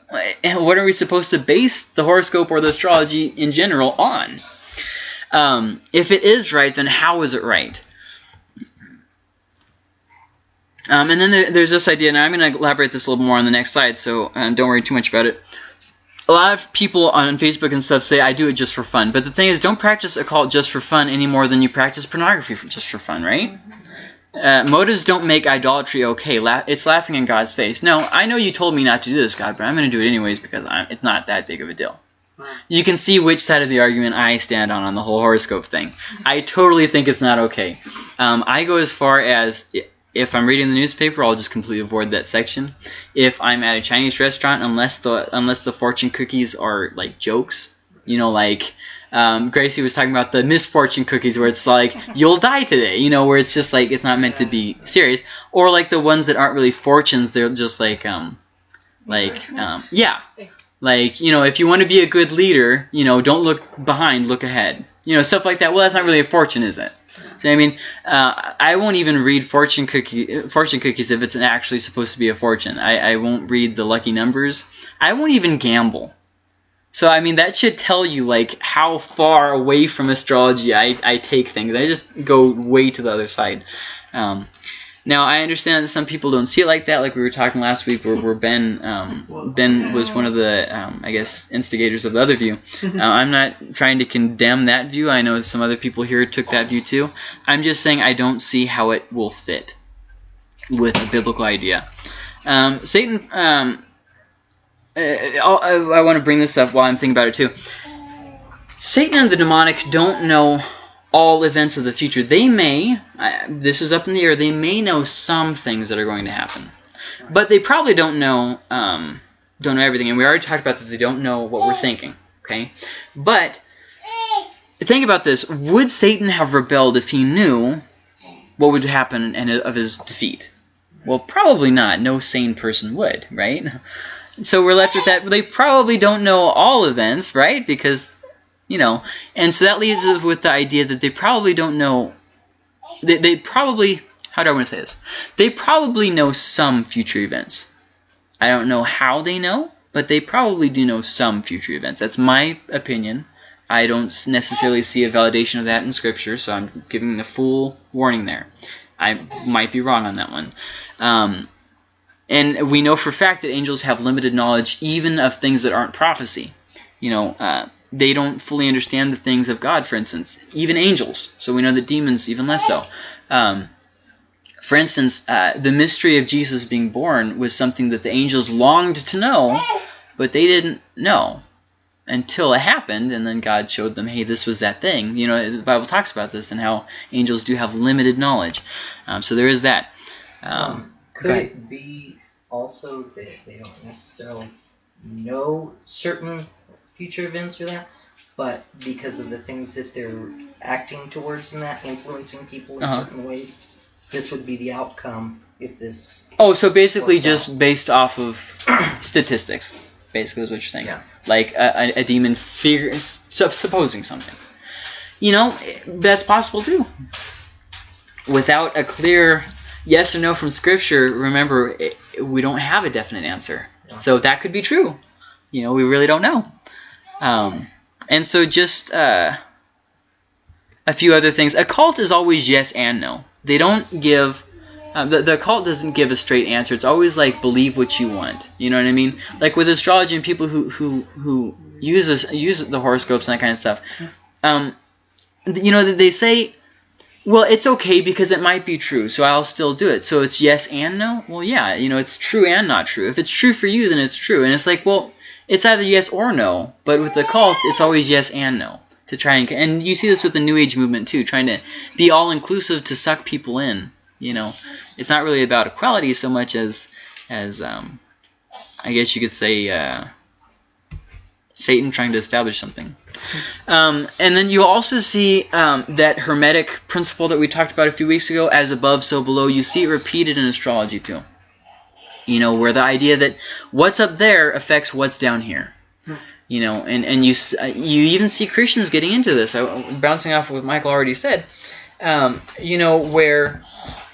what are we supposed to base the horoscope or the astrology in general on? Um, if it is right, then how is it right? Um, and then there, there's this idea, and I'm going to elaborate this a little more on the next slide, so uh, don't worry too much about it. A lot of people on Facebook and stuff say I do it just for fun, but the thing is, don't practice occult just for fun any more than you practice pornography for, just for fun, right? Uh, motives don't make idolatry okay. La- it's laughing in God's face. No, I know you told me not to do this, God, but I'm going to do it anyways because I'm, it's not that big of a deal. You can see which side of the argument I stand on on the whole horoscope thing. I totally think it's not okay. Um, I go as far as if I'm reading the newspaper, I'll just completely avoid that section. If I'm at a Chinese restaurant, unless the unless the fortune cookies are like jokes, you know, like um, Gracie was talking about the misfortune cookies, where it's like you'll die today, you know, where it's just like it's not meant to be serious, or like the ones that aren't really fortunes, they're just like um, like um, yeah, like you know, if you want to be a good leader, you know, don't look behind, look ahead, you know, stuff like that. Well, that's not really a fortune, is it? So I mean, uh, I won't even read fortune cookie fortune cookies if it's actually supposed to be a fortune. I, I won't read the lucky numbers. I won't even gamble. So I mean, that should tell you like how far away from astrology I, I take things. I just go way to the other side. Um, now I understand that some people don't see it like that. Like we were talking last week, where, where Ben um, Ben was one of the um, I guess instigators of the other view. Uh, I'm not trying to condemn that view. I know some other people here took that view too. I'm just saying I don't see how it will fit with a biblical idea. Um, Satan. Um, uh, I, I want to bring this up while I'm thinking about it too. Satan and the demonic don't know all events of the future. They may, I, this is up in the air, they may know some things that are going to happen. But they probably don't know um, don't know everything. And we already talked about that they don't know what we're thinking. Okay? But think about this. Would Satan have rebelled if he knew what would happen and of his defeat? Well, probably not. No sane person would, right? So we're left with that. They probably don't know all events, right? Because, you know, and so that leaves us with the idea that they probably don't know. They, they probably, how do I want to say this? They probably know some future events. I don't know how they know, but they probably do know some future events. That's my opinion. I don't necessarily see a validation of that in Scripture, so I'm giving the full warning there. I might be wrong on that one. Um, and we know for a fact that angels have limited knowledge even of things that aren't prophecy. You know, uh, they don't fully understand the things of God, for instance, even angels. So we know that demons even less so. Um, for instance, uh, the mystery of Jesus being born was something that the angels longed to know, but they didn't know until it happened, and then God showed them, hey, this was that thing. You know, the Bible talks about this and how angels do have limited knowledge. Um, so there is that. Um, Could it be also that they don't necessarily know certain future events or that, but because of the things that they're acting towards in that, influencing people in Uh-huh. certain ways, this would be the outcome if this. Oh, so basically just based off of statistics, basically is what you're saying. Yeah. Like a, a, a demon figures, sup- supposing something. You know, that's possible too. Without a clear yes or no from Scripture, remember, it, we don't have a definite answer. Yeah. So that could be true. You know, we really don't know. Um, and so just uh, a few other things. A cult is always yes and no. They don't give um, the, the cult doesn't give a straight answer. It's always like believe what you want. You know what I mean? Like with astrology and people who who who use this, use the horoscopes and that kind of stuff. Um, you know they say, well, it's okay because it might be true, so I'll still do it. So it's yes and no. Well, yeah, you know it's true and not true. If it's true for you, then it's true. And it's like, well, it's either yes or no. But with the cult, it's always yes and no to try and and you see this with the New Age movement too, trying to be all inclusive to suck people in. You know, it's not really about equality so much as as um, I guess you could say uh, Satan trying to establish something. Um, and then you also see um, that hermetic principle that we talked about a few weeks ago, as above, so below. You see it repeated in astrology too. You know, where the idea that what's up there affects what's down here. You know, and and you uh, you even see Christians getting into this. I, bouncing off of what Michael already said. Um, you know, where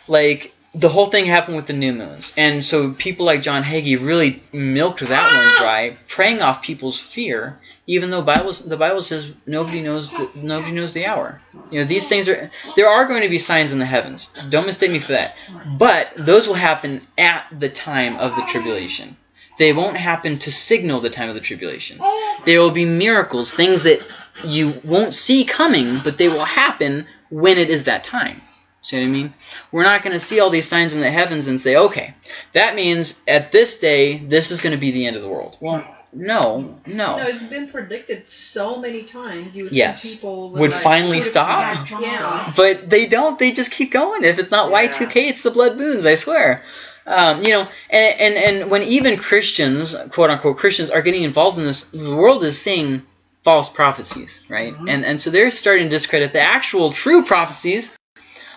like the whole thing happened with the new moons, and so people like John Hagee really milked that one dry, preying off people's fear. Even though the Bible says nobody knows the, nobody knows the hour. You know these things are there are going to be signs in the heavens. Don't mistake me for that. But those will happen at the time of the tribulation. They won't happen to signal the time of the tribulation. There will be miracles, things that you won't see coming, but they will happen when it is that time. See what I mean? We're not going to see all these signs in the heavens and say, okay, that means at this day, this is going to be the end of the world. Well, no, No, no. it's been predicted so many times. You would Yes. think people Would like, finally would- stop? Yeah. But they don't. They just keep going. If it's not Yeah. Y2K, it's the blood moons, I swear. Um, you know, and, and, and when even Christians, quote unquote Christians, are getting involved in this, the world is seeing false prophecies, right? And, and so they're starting to discredit the actual true prophecies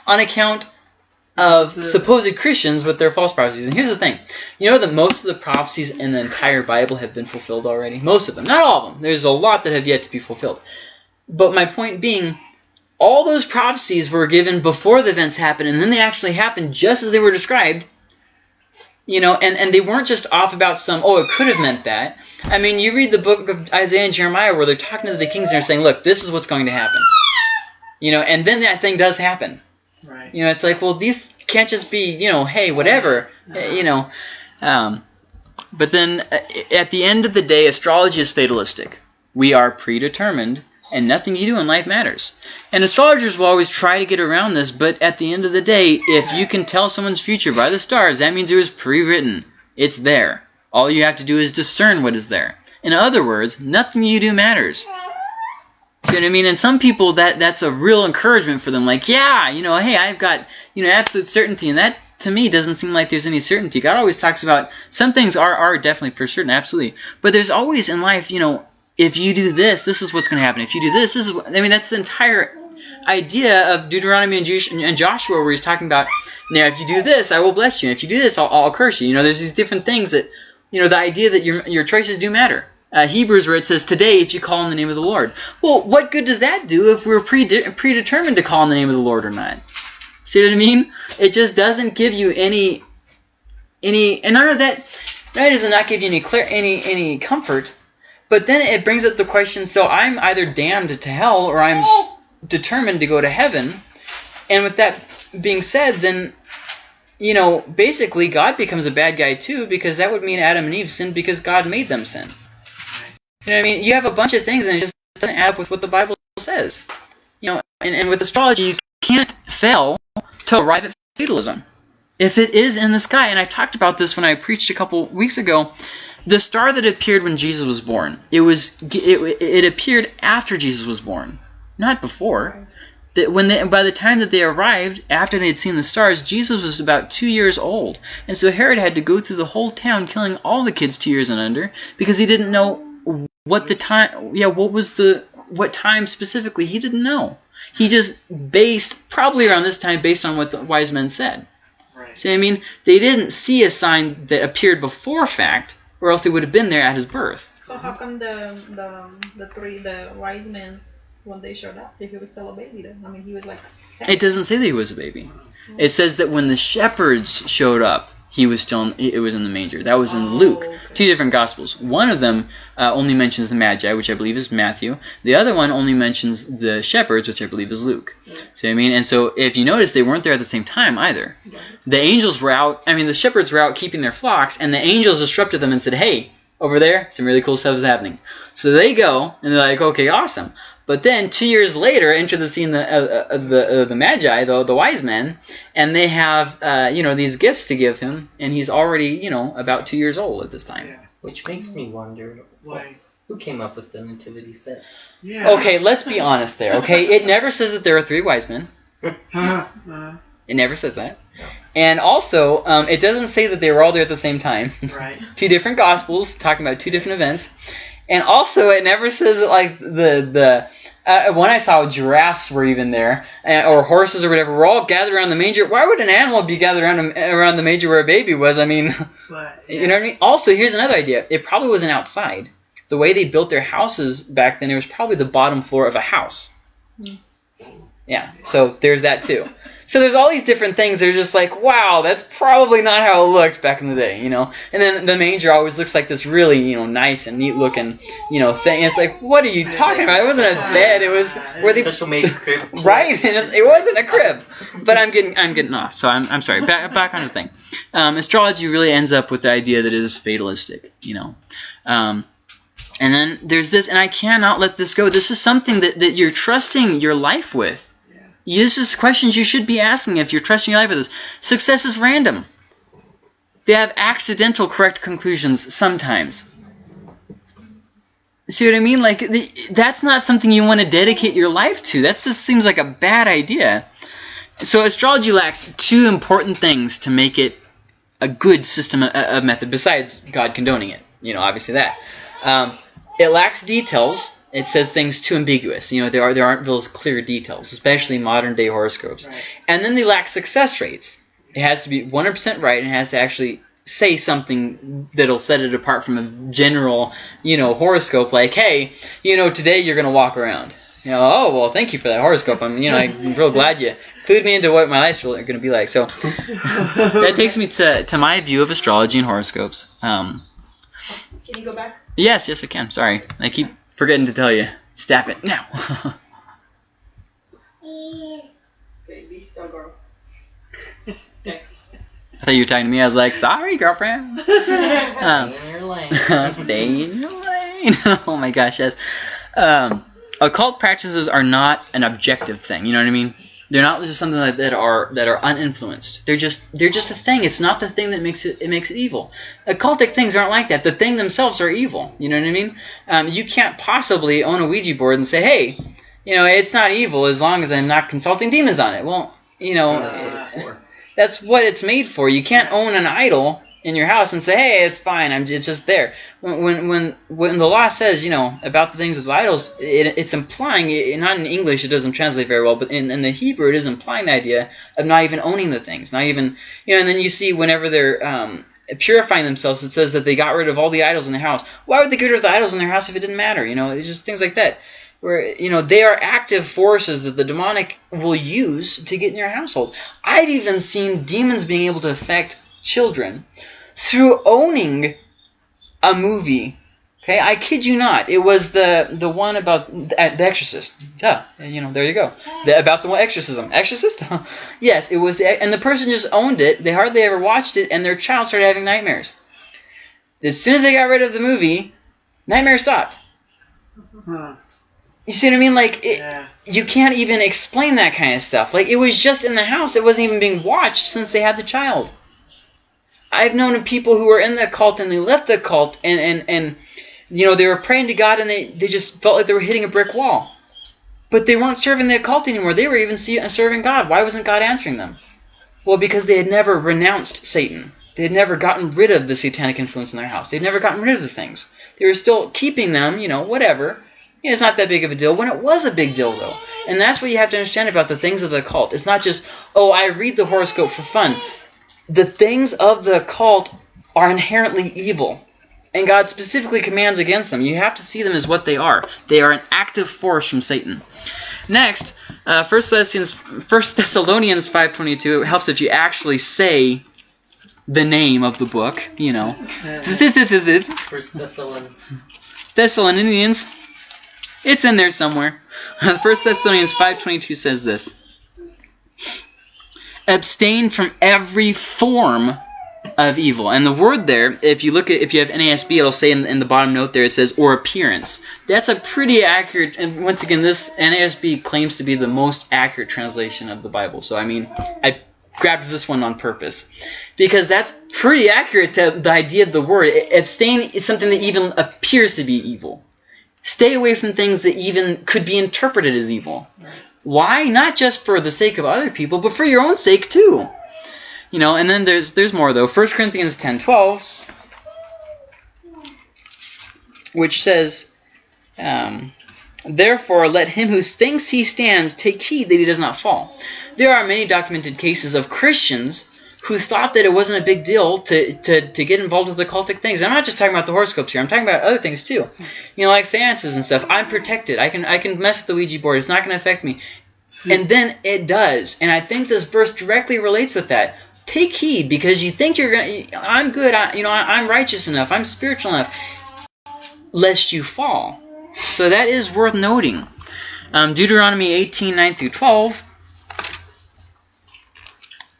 on account of supposed Christians with their false prophecies. And here's the thing. You know that most of the prophecies in the entire Bible have been fulfilled already? Most of them. Not all of them. There's a lot that have yet to be fulfilled. But my point being, all those prophecies were given before the events happened, and then they actually happened just as they were described. You know, and, and they weren't just off about some, oh, it could have meant that. I mean, you read the book of Isaiah and Jeremiah where they're talking to the kings and they're saying, look, this is what's going to happen. You know, and then that thing does happen. Right. You know, it's like, well, these can't just be, you know, hey, whatever, eh, you know. Um, but then uh, at the end of the day, astrology is fatalistic. We are predetermined, and nothing you do in life matters. And astrologers will always try to get around this, but at the end of the day, if you can tell someone's future by the stars, that means it was pre-written. It's there. All you have to do is discern what is there. In other words, nothing you do matters. See what I mean? And some people that that's a real encouragement for them. Like, yeah, you know, hey, I've got you know absolute certainty, and that to me doesn't seem like there's any certainty. God always talks about some things are are definitely for certain, absolutely, but there's always in life, you know, if you do this, this is what's going to happen. If you do this, this is. What, I mean, that's the entire idea of Deuteronomy and, Josh- and Joshua, where he's talking about, now if you do this, I will bless you, and if you do this, I'll, I'll curse you. You know, there's these different things that, you know, the idea that your your choices do matter. Uh, Hebrews, where it says, "Today, if you call on the name of the Lord." Well, what good does that do if we're prede- predetermined to call on the name of the Lord or not? See what I mean? It just doesn't give you any, any, and none of that. That does not give you any clear, any, any comfort. But then it brings up the question: so I'm either damned to hell or I'm determined to go to heaven. And with that being said, then you know, basically God becomes a bad guy too, because that would mean Adam and Eve sinned because God made them sin. You know I mean? You have a bunch of things and it just doesn't add up with what the Bible says. You know, and, and with astrology, you can't fail to arrive at fatalism. if it is in the sky, and I talked about this when I preached a couple weeks ago, the star that appeared when Jesus was born, it was it, it appeared after Jesus was born, not before. That when they, by the time that they arrived, after they had seen the stars, Jesus was about two years old, and so Herod had to go through the whole town killing all the kids two years and under because he didn't know what the time. Yeah, what was the what time specifically? He didn't know. He just based probably around this time based on what the wise men said. Right. See, I mean, they didn't see a sign that appeared before fact, or else they would have been there at his birth. So how come the the the three the wise men when they showed up, if he was still a baby then? I mean, he was like. It doesn't say that he was a baby. It says that when the shepherds showed up, he was still in, it was in the manger. That was in Oh, Luke. okay. Two different gospels. One of them uh, only mentions the Magi, which I believe is Matthew. The other one only mentions the shepherds, which I believe is Luke. See what I mean? And so if you notice, they weren't there at the same time either. The angels were out. I mean, the shepherds were out keeping their flocks, and the angels disrupted them and said, "Hey, over there, some really cool stuff is happening." So they go, and they're like, "Okay, awesome." But then two years later, enter the scene the uh, uh, the uh, the magi, the the wise men, and they have uh, you know these gifts to give him, and he's already you know about two years old at this time. Yeah. Which makes me wonder Why? who came up with the nativity sets. Yeah. Okay, let's be honest there. Okay, it never says that there are three wise men. Uh, It never says that. And also, um, it doesn't say that they were all there at the same time. right. two different gospels talking about two different events. And also, it never says that, like the the uh, when I saw giraffes were even there, uh, or horses or whatever, were all gathered around the manger. Why would an animal be gathered around a, around the manger where a baby was? I mean, But you know what I mean. Also, here's another idea. It probably wasn't outside. The way they built their houses back then, it was probably the bottom floor of a house. Hmm. Yeah. So there's that too. So there's all these different things that are just like, wow, that's probably not how it looked back in the day, you know. And then the manger always looks like this really, you know, nice and neat looking, you know, thing. It's like, what are you talking about? It wasn't a bed. It was where they Special made crib. right, and it, it wasn't a crib. But I'm getting I'm getting off, so I'm, I'm sorry. Back back on the thing. Um, astrology really ends up with the idea that it is fatalistic, you know. Um, and then there's this, and I cannot let this go. This is something that, that you're trusting your life with. This is questions you should be asking if you're trusting your life with this. Success is random. They have accidental correct conclusions sometimes. See what I mean? Like that's not something you want to dedicate your life to. That just seems like a bad idea. So astrology lacks two important things to make it a good system of, of method. Besides God condoning it, you know, obviously that. Um, it lacks details. It says things too ambiguous. You know, there are there aren't those clear details, especially modern day horoscopes. Right. And then they lack success rates. It has to be 100% right and it has to actually say something that'll set it apart from a general, you know, horoscope like, hey, you know, today you're going to walk around. You know, oh, well, thank you for that horoscope. I'm, you know, I'm real glad you clued me into what my life's really going to be like. So that takes me to, to my view of astrology and horoscopes. Um, Can you go back? yes, yes, I can. Sorry. I keep forgetting to tell you. Stop it now. Okay, be still, girl. I thought you were talking to me. I was like, sorry, girlfriend. Um, Stay in your lane. Stay in your lane. oh my gosh, yes. Um, occult practices are not an objective thing. You know what I mean? They're not just something that, that are that are uninfluenced. They're just they're just a thing. It's not the thing that makes it it makes it evil. Occultic things aren't like that. The thing themselves are evil. You know what I mean? Um, you can't possibly own a Ouija board and say, hey, you know, it's not evil as long as I'm not consulting demons on it. Well, you know, That's what it's for. that's what it's made for. You can't own an idol in your house and say, "Hey, it's fine. I'm it's just there." When when when, the law says, you know, about the things of idols, it, it's implying not in English. It doesn't translate very well, but in, in the Hebrew, it is implying the idea of not even owning the things, not even you know. And then you see whenever they're um, purifying themselves, it says that they got rid of all the idols in their house. Why would they get rid of the idols in their house if it didn't matter? You know, it's just things like that where you know they are active forces that the demonic will use to get in your household. I've even seen demons being able to affect children through owning a movie. Okay, I kid you not. It was the the one about the, the Exorcist. Mm-hmm. Duh, you know, there you go. The, about the one exorcism. Exorcist? yes, it was. The, and the person just owned it. They hardly ever watched it, and their child started having nightmares. As soon as they got rid of the movie, nightmares stopped. Huh. You see what I mean? Like it, Yeah. you can't even explain that kind of stuff. Like it was just in the house. It wasn't even being watched since they had the child. I've known people who were in the cult and they left the cult and and and you know they were praying to God and they they just felt like they were hitting a brick wall. But they weren't serving the occult anymore. They were even see- uh, serving God. Why wasn't God answering them? Well, because they had never renounced Satan. They had never gotten rid of the satanic influence in their house. They had never gotten rid of the things. They were still keeping them, you know, whatever. Yeah, it's not that big of a deal. When it was a big deal, though. And that's what you have to understand about the things of the occult. It's not just, oh, I read the horoscope for fun. The things of the occult are inherently evil. And God specifically commands against them. You have to see them as what they are. They are an active force from Satan. Next, uh, 1 Thessalonians, 1 Thessalonians 5.22, it helps if you actually say the name of the book, you know. First Thessalonians. Thessalonians. It's in there somewhere. 1 Thessalonians 5.22 says this. Abstain from every form of evil. And the word there, if you look at, if you have NASB, it'll say in, in the bottom note there, it says, or appearance. That's a pretty accurate, and once again, this NASB claims to be the most accurate translation of the Bible. So, I mean, I grabbed this one on purpose. Because that's pretty accurate to the idea of the word. Abstain is something that even appears to be evil. Stay away from things that even could be interpreted as evil. Why? Not just for the sake of other people, but for your own sake too. You know, and then there's there's more though. 1 Corinthians 10:12, which says, um, "Therefore, let him who thinks he stands take heed that he does not fall." There are many documented cases of Christians who thought that it wasn't a big deal to, to, to get involved with occultic things. I'm not just talking about the horoscopes here. I'm talking about other things too. You know, like seances and stuff. I'm protected. I can I can mess with the Ouija board. It's not going to affect me. And then it does. And I think this verse directly relates with that. Take heed because you think you're going to, I'm good, I, you know, I, I'm righteous enough, I'm spiritual enough, lest you fall. So that is worth noting. Um, Deuteronomy 18, 9 through 12.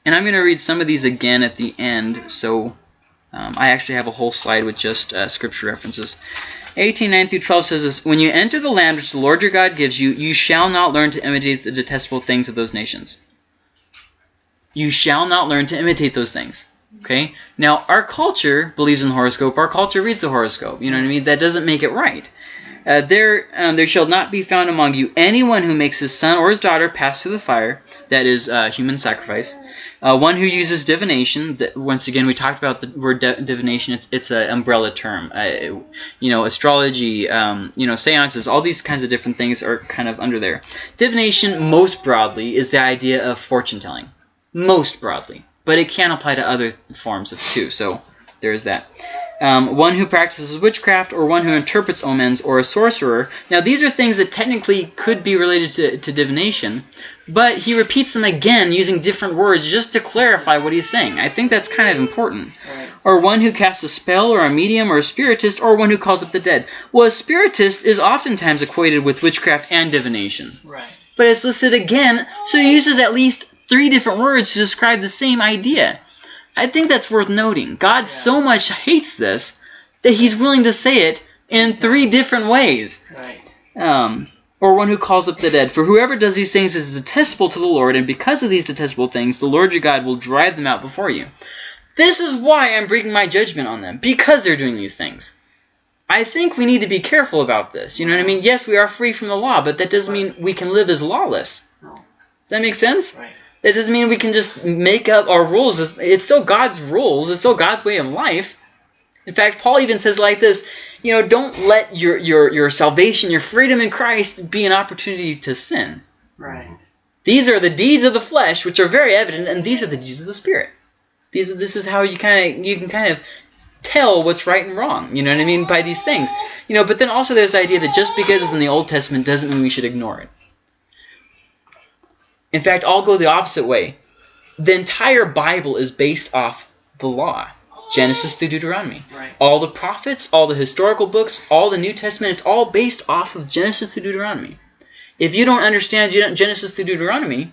And I'm going to read some of these again at the end, so um, I actually have a whole slide with just uh, scripture references. 18, 9 through 12 says this, When you enter the land which the Lord your God gives you, you shall not learn to imitate the detestable things of those nations. You shall not learn to imitate those things. Okay? Now, our culture believes in the horoscope. Our culture reads the horoscope. You know what I mean? That doesn't make it right. Uh, there, um, there shall not be found among you anyone who makes his son or his daughter pass through the fire, that is uh, human sacrifice. Uh, one who uses divination. That, once again, we talked about the word di- divination. It's it's an umbrella term. You know, astrology. Um, you know, seances. All these kinds of different things are kind of under there. Divination, most broadly, is the idea of fortune telling. Most broadly, but it can apply to other forms of too. So there's that. Um, one who practices witchcraft, or one who interprets omens, or a sorcerer. Now, these are things that technically could be related to, to divination, but he repeats them again using different words just to clarify what he's saying. I think that's kind of important. Right. Or one who casts a spell, or a medium, or a spiritist, or one who calls up the dead. Well, a spiritist is oftentimes equated with witchcraft and divination Right. but it's listed again, so he uses at least three different words to describe the same idea. I think that's worth noting. God so much hates this that he's willing to say it in three different ways. Right. Um, or one who calls up the dead. For whoever does these things is detestable to the Lord, and because of these detestable things, the Lord your God will drive them out before you. This is why I'm bringing my judgment on them, because they're doing these things. I think we need to be careful about this. You know what I mean? Yes, we are free from the law, but that doesn't mean we can live as lawless. Does that make sense? That doesn't mean we can just make up our rules. It's- still God's rules. It's still God's way of life. In fact, Paul even says like this, you know, don't let your, your, your salvation, your freedom in Christ be an opportunity to sin. Right. These are the deeds of the flesh, which are very evident, and these are the deeds of the spirit. These, this is how you kind of you can kind of tell what's right and wrong. You know what I mean by these things. You know, but then also there's the idea that just because it's in the Old Testament doesn't mean we should ignore it. In fact, I'll go the opposite way. The entire Bible is based off the law, Genesis through Deuteronomy. Right. All the prophets, all the historical books, all the New Testament, it's all based off of Genesis through Deuteronomy. If you don't understand Genesis through Deuteronomy,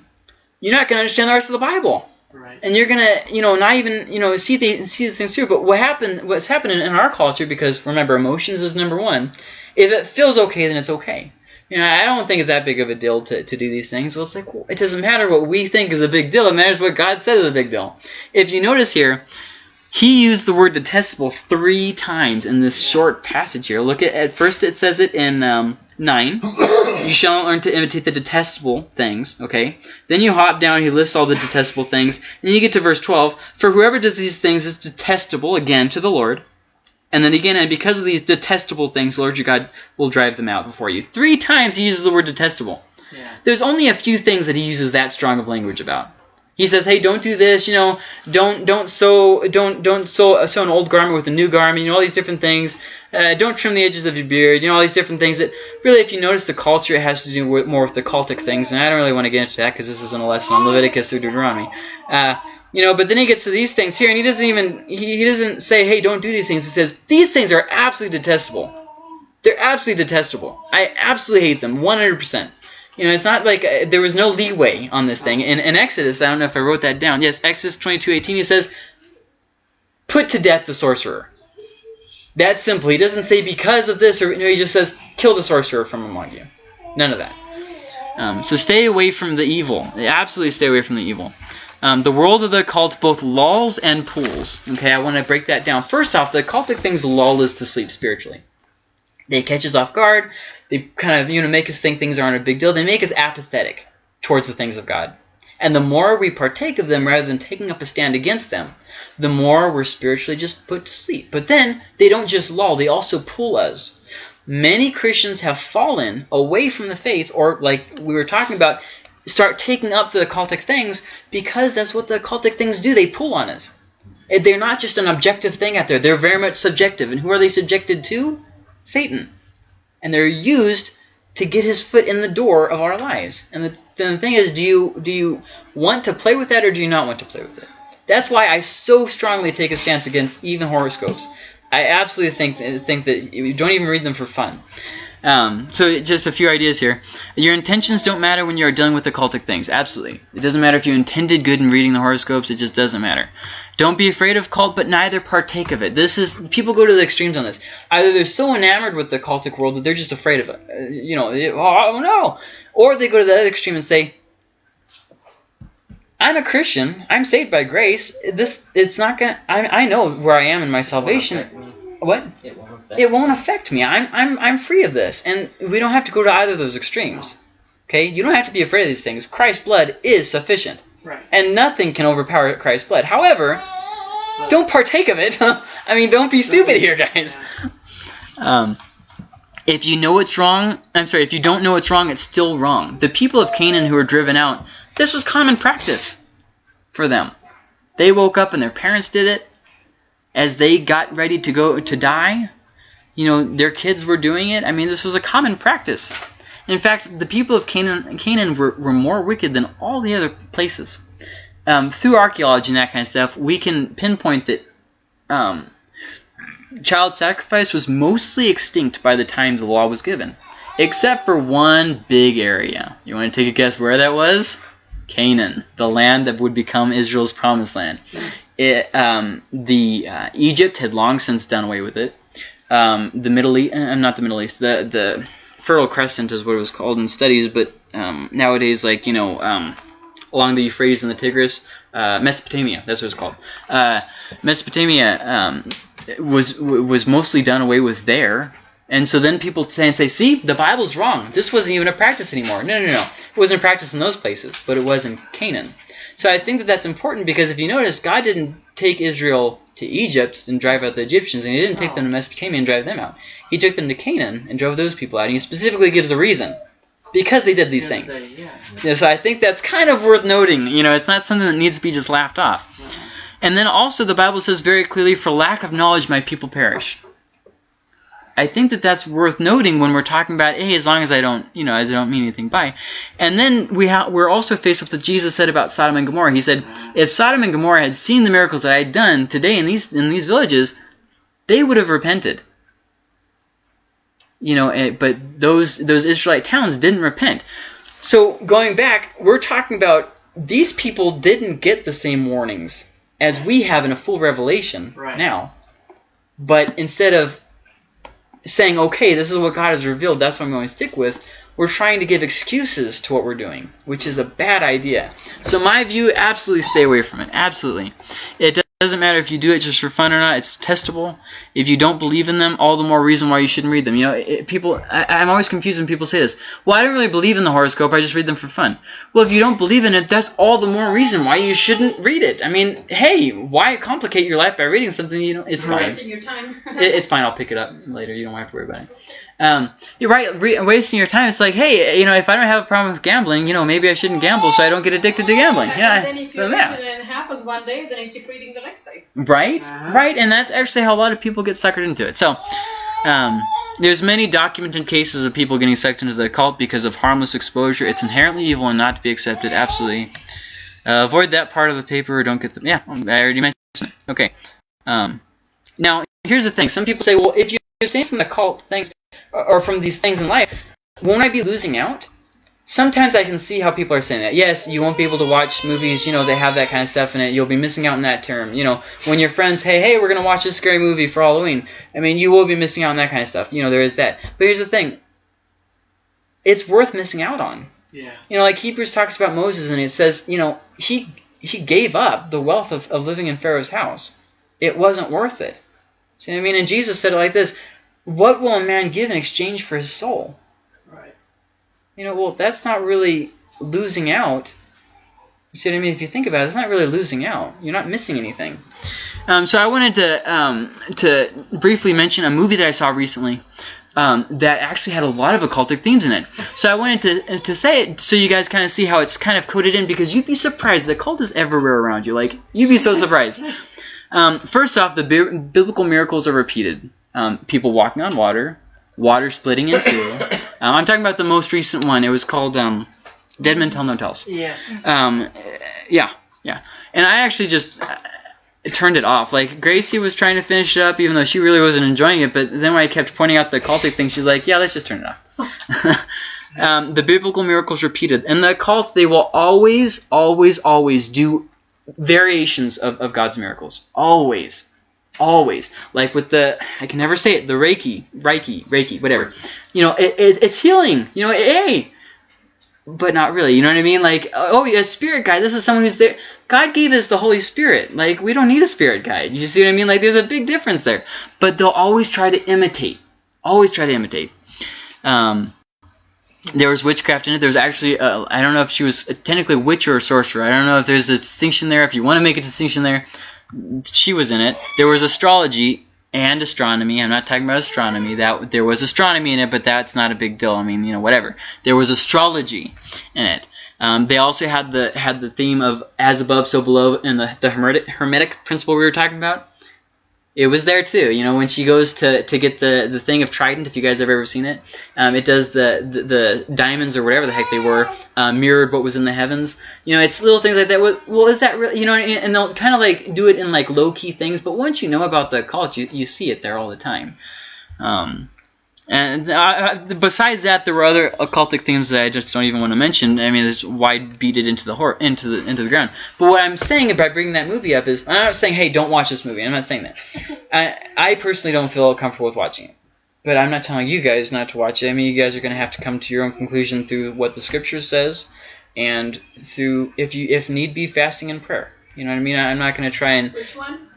you're not going to understand the rest of the Bible, Right. and you're gonna, you know, not even, you know, see the see the things through. But what happened? What's happening in our culture? Because remember, emotions is number one. If it feels okay, then it's okay. You know, I don't think it's that big of a deal to, to do these things. Well, it's like, well, it doesn't matter what we think is a big deal. It matters what God said is a big deal. If you notice here, he used the word detestable three times in this short passage here. Look at at first it says it in um, nine. you shall learn to imitate the detestable things. Okay. Then you hop down. He lists all the detestable things, and you get to verse twelve. For whoever does these things is detestable again to the Lord. And then again, and because of these detestable things, Lord your God will drive them out before you. Three times he uses the word detestable. Yeah. There's only a few things that he uses that strong of language about. He says, "Hey, don't do this. You know, don't don't sew don't don't sew, sew an old garment with a new garment. You know, all these different things. Uh, don't trim the edges of your beard. You know, all these different things that really, if you notice the culture, it has to do with more with the cultic things. And I don't really want to get into that because this isn't a lesson on Leviticus or Deuteronomy. Uh, you know, but then he gets to these things here, and he doesn't even he, he doesn't say, "Hey, don't do these things." He says, "These things are absolutely detestable. They're absolutely detestable. I absolutely hate them, 100%." You know, it's not like uh, there was no leeway on this thing. In, in Exodus, I don't know if I wrote that down. Yes, Exodus 22:18, he says, "Put to death the sorcerer." That's simple. He doesn't say because of this, or no, he just says, "Kill the sorcerer from among you." None of that. Um, so stay away from the evil. Absolutely stay away from the evil. Um, the world of the occult both lulls and pulls. Okay, I want to break that down. First off, the occultic things lull us to sleep spiritually. They catch us off guard. They kind of you know make us think things aren't a big deal. They make us apathetic towards the things of God. And the more we partake of them rather than taking up a stand against them, the more we're spiritually just put to sleep. But then they don't just lull; they also pull us. Many Christians have fallen away from the faith, or like we were talking about, start taking up the occultic things because that's what the occultic things do. They pull on us. They're not just an objective thing out there. They're very much subjective. And who are they subjected to? Satan. And they're used to get his foot in the door of our lives. And the, the thing is, do you do you want to play with that or do you not want to play with it? That's why I so strongly take a stance against even horoscopes. I absolutely think think that you don't even read them for fun. Um, so just a few ideas here. Your intentions don't matter when you're dealing with occultic things. Absolutely. It doesn't matter if you intended good in reading the horoscopes. It just doesn't matter. Don't be afraid of cult, but neither partake of it. This is people go to the extremes on this. Either they're so enamored with the cultic world that they're just afraid of it. Uh, you know, oh no. Or they go to the other extreme and say, I'm a Christian. I'm saved by grace. This it's not gonna. I, I know where I am in my salvation. What? It won't affect It won't affect me. I'm I'm I'm free of this, and we don't have to go to either of those extremes. Okay, you don't have to be afraid of these things. Christ's blood is sufficient, Right. and nothing can overpower Christ's blood. However, don't partake of it. I mean, don't be stupid here, guys. Um, if you know it's wrong, I'm sorry. If you don't know it's wrong, it's still wrong. The people of Canaan who were driven out, this was common practice for them. They woke up and their parents did it as they got ready to go to die. You know, their kids were doing it. I mean, this was a common practice. In fact, the people of Canaan, Canaan were, were more wicked than all the other places. Um, through archaeology and that kind of stuff, we can pinpoint that um, child sacrifice was mostly extinct by the time the law was given, except for one big area. You want to take a guess where that was? Canaan, the land that would become Israel's promised land. It, um, the uh, Egypt had long since done away with it. Um, the Middle East, uh, not the Middle East, the the Fertile Crescent is what it was called in studies, but um, nowadays, like you know, um, along the Euphrates and the Tigris, uh, Mesopotamia, that's what it's called. Uh, Mesopotamia um, was was mostly done away with there. And so then people say and say, see, the Bible's wrong. This wasn't even a practice anymore. No, no, no. It wasn't a practice in those places, but it was in Canaan. So I think that that's important because if you notice, God didn't take Israel to Egypt and drive out the Egyptians, and He didn't take them to Mesopotamia and drive them out. He took them to Canaan and drove those people out. And He specifically gives a reason. Because they did these things. they- yeah. Yeah, so I think that's kind of worth noting. You know, it's not something that needs to be just laughed off. And then also the Bible says very clearly, "For lack of knowledge, my people perish." I think that that's worth noting when we're talking about, hey, as long as I don't, you know, as I don't mean anything by. And then we ha- we're also faced with what Jesus said about Sodom and Gomorrah. He said, if Sodom and Gomorrah had seen the miracles that I had done today in these in these villages, they would have repented. You know, eh, but those those Israelite towns didn't repent. So going back, we're talking about these people didn't get the same warnings as we have in a full revelation Right. now. But instead of saying, okay, this is what God has revealed, that's what I'm going to stick with, we're trying to give excuses to what we're doing, which is a bad idea. So my view, absolutely stay away from it. Absolutely. It doesn't matter if you do it just for fun or not. It's testable. If you don't believe in them, all the more reason why you shouldn't read them. You know, it, people. I, I'm always confused when people say this. Well, I don't really believe in the horoscope. I just read them for fun. Well, if you don't believe in it, that's all the more reason why you shouldn't read it. I mean, hey, why complicate your life by reading something you know? It's fine. Wasting your time. It, it's fine. I'll pick it up later. You don't have to worry about it. Um, you're right. Re- wasting your time. It's like, hey, you know, if I don't have a problem with gambling, you know, maybe I shouldn't gamble so I don't get addicted to gambling. Right, Yeah. and then if you well, read yeah. it and it happens one day, then you keep reading the next day. Right, Uh-huh. right, and that's actually how a lot of people get suckered into it. So, um, there's many documented cases of people getting sucked into the cult because of harmless exposure. It's inherently evil and not to be accepted. Absolutely, uh, avoid that part of the paper. Or don't get them. Yeah, I already mentioned. It. Okay. Um, now here's the thing. Some people say, well, if you abstain from the cult things or from these things in life, won't I be losing out? Sometimes I can see how people are saying that. Yes, you won't be able to watch movies, you know, they have that kind of stuff in it. You'll be missing out on that term. You know, when your friends, hey, hey, we're going to watch this scary movie for Halloween. I mean, you will be missing out on that kind of stuff. You know, there is that. But here's the thing. It's worth missing out on. Yeah. You know, like Hebrews talks about Moses and it says, you know, he he gave up the wealth of, of living in Pharaoh's house. It wasn't worth it. See what I mean? And Jesus said it like this, what will a man give in exchange for his soul? Right. You know, well, that's not really losing out. You see what I mean? If you think about it, it's not really losing out. You're not missing anything. Um, so I wanted to um, to briefly mention a movie that I saw recently um, that actually had a lot of occultic themes in it. So I wanted to to say it so you guys kind of see how it's kind of coded in because you'd be surprised. The cult is everywhere around you. Like you'd be so surprised. Um, first off, the bi- biblical miracles are repeated. Um, people walking on water, water splitting in two. Um, I'm talking about the most recent one. It was called um, Dead Men Tell No Tales. Yeah. Um, yeah, yeah. And I actually just uh, turned it off. Like Gracie was trying to finish it up, even though she really wasn't enjoying it. But then when I kept pointing out the cultic thing, she's like, "Yeah, let's just turn it off." um, the biblical miracles repeated, and the cult they will always, always, always do variations of, of God's miracles. Always. Always. Like with the, I can never say it, the Reiki, Reiki, Reiki, whatever. You know, it, it, it's healing. You know, hey, but not really. You know what I mean? Like, oh, a spirit guide. This is someone who's there. God gave us the Holy Spirit. Like, we don't need a spirit guide. You see what I mean? Like, there's a big difference there. But they'll always try to imitate. Always try to imitate. Um, there was witchcraft in it. There was actually, uh, I don't know if she was technically witch or sorcerer. I don't know if there's a distinction there. If you want to make a distinction there, she was in it. There was astrology and astronomy. I'm not talking about astronomy. That there was astronomy in it, but that's not a big deal. I mean, you know, whatever. There was astrology in it. Um, they also had the had the theme of as above, so below, and the the hermetic, hermetic principle we were talking about. It was there too. You know, when she goes to, to get the, the thing of Trident, if you guys have ever seen it, um, it does the, the the diamonds or whatever the heck they were uh, mirrored what was in the heavens. You know, it's little things like that. Well, is that really? You know, and, and they'll kind of like do it in like low key things. But once you know about the cult, you, you see it there all the time. Um, and uh, besides that, there were other occultic themes that I just don't even want to mention. I mean, there's why beat it into the hor- into the into the ground. But what I'm saying by bringing that movie up is, I'm not saying, hey, don't watch this movie. I'm not saying that. I I personally don't feel comfortable with watching it. But I'm not telling you guys not to watch it. I mean, you guys are going to have to come to your own conclusion through what the scripture says, and through if you if need be, fasting and prayer. You know what I mean? I'm not going to try and Which one?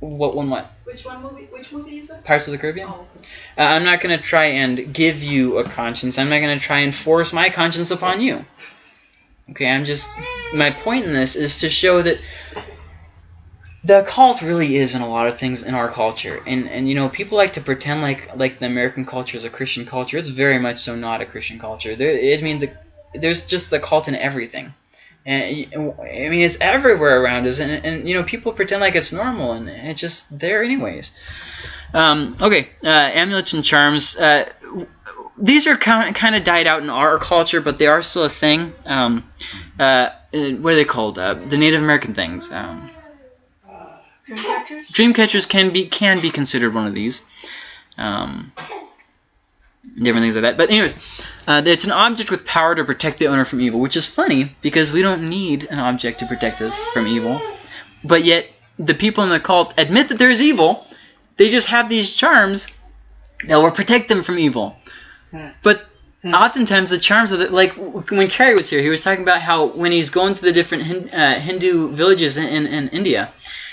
what one what Which one movie? Which movie is it? Pirates of the Caribbean. Oh, Uh, I'm not going to try and give you a conscience. I'm not going to try and force my conscience upon you. Okay, I'm just. My point in this is to show that the cult really is in a lot of things in our culture, and and you know people like to pretend like like the American culture is a Christian culture. It's very much so not a Christian culture. There, I mean, the, there's just the cult in everything. And I mean, it's everywhere around us, and, and you know, people pretend like it's normal, and it's just there anyways. Um, okay, uh, amulets and charms. Uh, these are kind of, kind of died out in our culture, but they are still a thing. Um, uh, what are they called? Uh, the Native American things. Um, Dream catchers? dream catchers can be can be considered one of these. Um, different things like that. But anyways, uh, it's an object with power to protect the owner from evil, which is funny because we don't need an object to protect us from evil. But yet the people in the cult admit that there's evil. They just have these charms that will protect them from evil. Hmm. But oftentimes the charms of the like when Kerry was here, he was talking about how when he's going to the different Hin, uh, Hindu villages in, in, in India,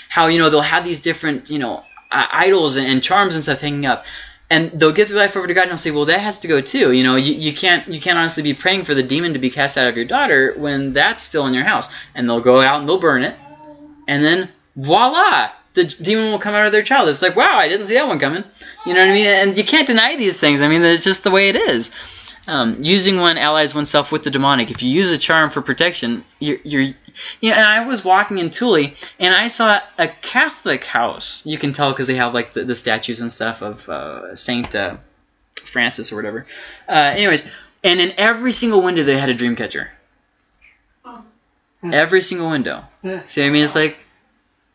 how you know they'll have these different you know uh, idols and, and charms and stuff hanging up. And they'll give their life over to God, and they'll say, "Well, that has to go too. You know, you, you can't you can't honestly be praying for the demon to be cast out of your daughter when that's still in your house." And they'll go out and they'll burn it, and then voila, the demon will come out of their child. It's like, wow, I didn't see that one coming. You know what I mean? And you can't deny these things. I mean, it's just the way it is. Um, using one allies oneself with the demonic. If you use a charm for protection, you're, you're you know, and I was walking in Thule, and I saw a Catholic house. You can tell because they have like the, the statues and stuff of uh, Saint uh, Francis or whatever. Uh, anyways, and in every single window they had a dream catcher. Every single window. See what I mean? It's like,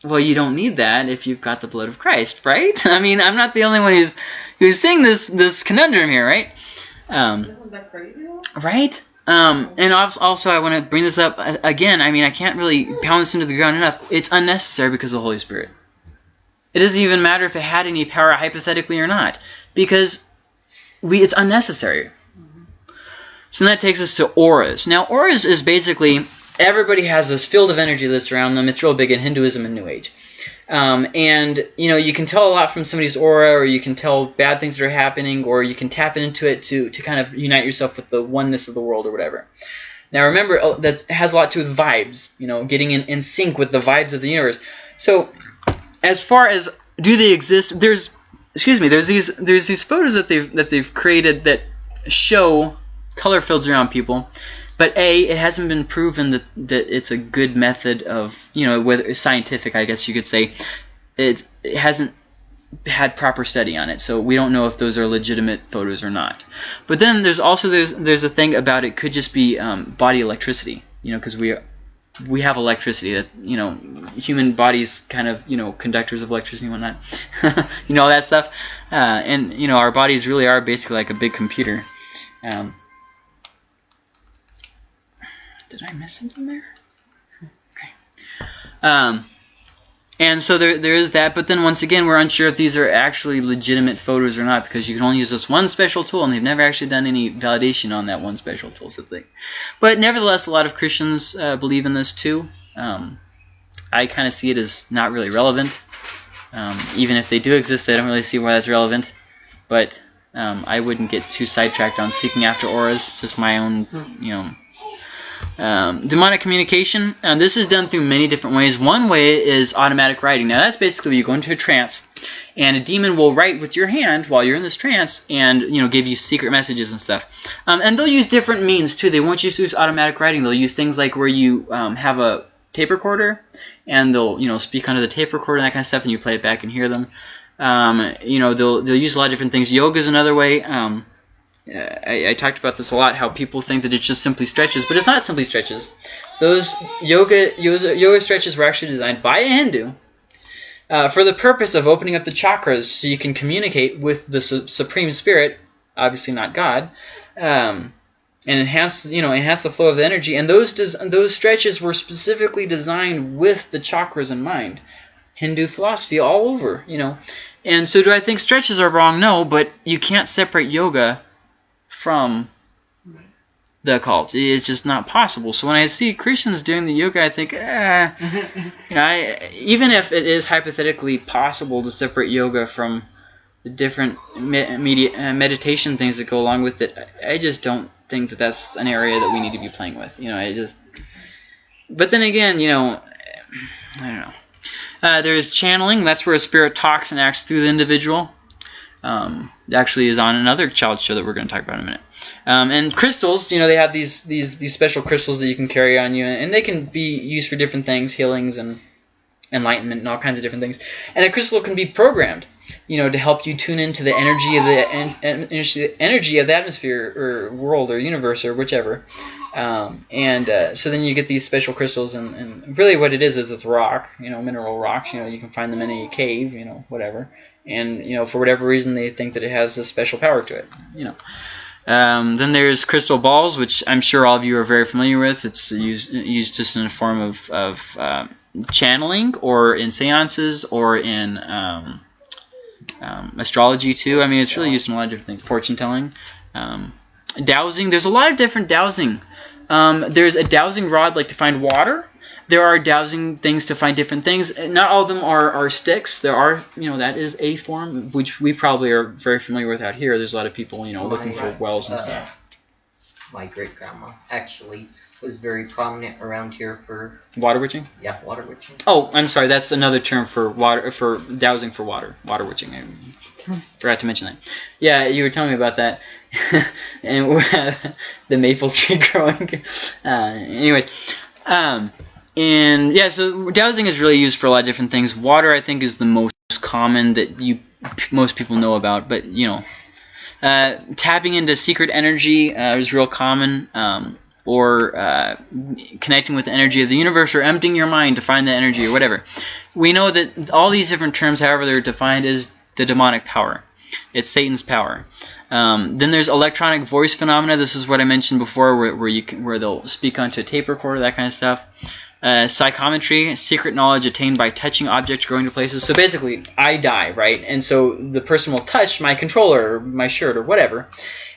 well, you don't need that if you've got the blood of Christ, right? I mean, I'm not the only one who's who's seeing this this conundrum here, right? Um, Isn't that crazy? though? right? Um, and also, I want to bring this up uh, again. I mean, I can't really pound this into the ground enough. It's unnecessary because of the Holy Spirit. It doesn't even matter if it had any power hypothetically or not, because we it's unnecessary. So that takes us to auras. Now, auras is basically everybody has this field of energy that's around them. It's real big in Hinduism and New Age. Um, and you know you can tell a lot from somebody's aura, or you can tell bad things that are happening, or you can tap into it to to kind of unite yourself with the oneness of the world or whatever. Now remember uh, that has a lot to do with vibes. You know, getting in, in sync with the vibes of the universe. So as far as do they exist, there's excuse me, there's these there's these photos that they've that they've created that show color fields around people. But a, it hasn't been proven that, that it's a good method of, you know, whether scientific, I guess you could say. It's, it hasn't had proper study on it, so we don't know if those are legitimate photos or not. But then there's also there's there's a thing about it could just be um, body electricity, you know, because we we have electricity that you know human bodies kind of you know conductors of electricity and whatnot, you know all that stuff, uh, and you know our bodies really are basically like a big computer. Um, did I miss something there? Okay. Um, and so there, there is that, but then once again, we're unsure if these are actually legitimate photos or not because you can only use this one special tool, and they've never actually done any validation on that one special tool. So it's but nevertheless, a lot of Christians uh, believe in this too. Um, I kind of see it as not really relevant. Um, even if they do exist, I don't really see why that's relevant. But um, I wouldn't get too sidetracked on seeking after auras. Just my own, you know, um, demonic communication. Um, this is done through many different ways. One way is automatic writing. Now that's basically you go into a trance, and a demon will write with your hand while you're in this trance, and you know give you secret messages and stuff. Um, and they'll use different means too. They won't just use automatic writing. They'll use things like where you um, have a tape recorder, and they'll you know speak under the tape recorder and that kind of stuff, and you play it back and hear them. Um, you know they'll they'll use a lot of different things. Yoga is another way. Uh, I, I, talked about this a lot, how people think that it's just simply stretches, but it's not simply stretches. Those yoga yoga, yoga stretches were actually designed by a Hindu uh, for the purpose of opening up the chakras so you can communicate with the su Supreme Spirit, obviously not God, um, and enhance you know enhance the flow of the energy. And those those stretches were specifically designed with the chakras in mind. Hindu philosophy all over, you know. And so, do I think stretches are wrong? No, but you can't separate yoga from the occult. It's just not possible. So when I see Christians doing the yoga, I think, eh, you know, I, even if it is hypothetically possible to separate yoga from the different uh, meditation things that go along with it, I just don't think that that's an area that we need to be playing with. You know, I just. But then again, you know, I don't know. Uh, there is channeling. That's where a spirit talks and acts through the individual. Um, actually is on another child show that we're going to talk about in a minute. Um, and crystals, you know, they have these these these special crystals that you can carry on you, and they can be used for different things, healings and enlightenment and all kinds of different things. And a crystal can be programmed, you know, to help you tune into the energy of the en en energy of the atmosphere or world or universe or whichever. Um, and uh, so then you get these special crystals, and, and really what it is is it's rock, you know, mineral rocks. You know, you can find them in a cave, you know, whatever and you know for whatever reason they think that it has a special power to it you know um, then there's crystal balls which I'm sure all of you are very familiar with it's used used just in a form of, of uh, channeling or in seances or in um, um, astrology too I mean it's really used in a lot of different things fortune telling um, dowsing. There's a lot of different dowsing. Um, there's a dowsing rod like to find water. There are dowsing things to find different things. Not all of them are, are sticks. There are, you know, that is a form, which we probably are very familiar with out here. There's a lot of people, you know, looking for wells and Uh, stuff. My great grandma actually was very prominent around here for Water witching? yeah water witching. Oh, I'm sorry. That's another term for water for dowsing for water. Water witching. I forgot to mention that. Yeah, you were telling me about that. and we have the maple tree growing. Uh, anyways, um, and yeah, so dowsing is really used for a lot of different things. Water, I think, is the most common that you most people know about. But you know, uh, tapping into secret energy uh, is real common. Um, or uh, connecting with the energy of the universe, or emptying your mind to find the energy, or whatever. We know that all these different terms, however they're defined, is the demonic power. It's Satan's power. Um, then there's electronic voice phenomena. This is what I mentioned before, where, where you can, where they'll speak onto a tape recorder, that kind of stuff. Uh, psychometry, secret knowledge attained by touching objects, going to places. So basically, I die, right? And so the person will touch my controller, or my shirt, or whatever,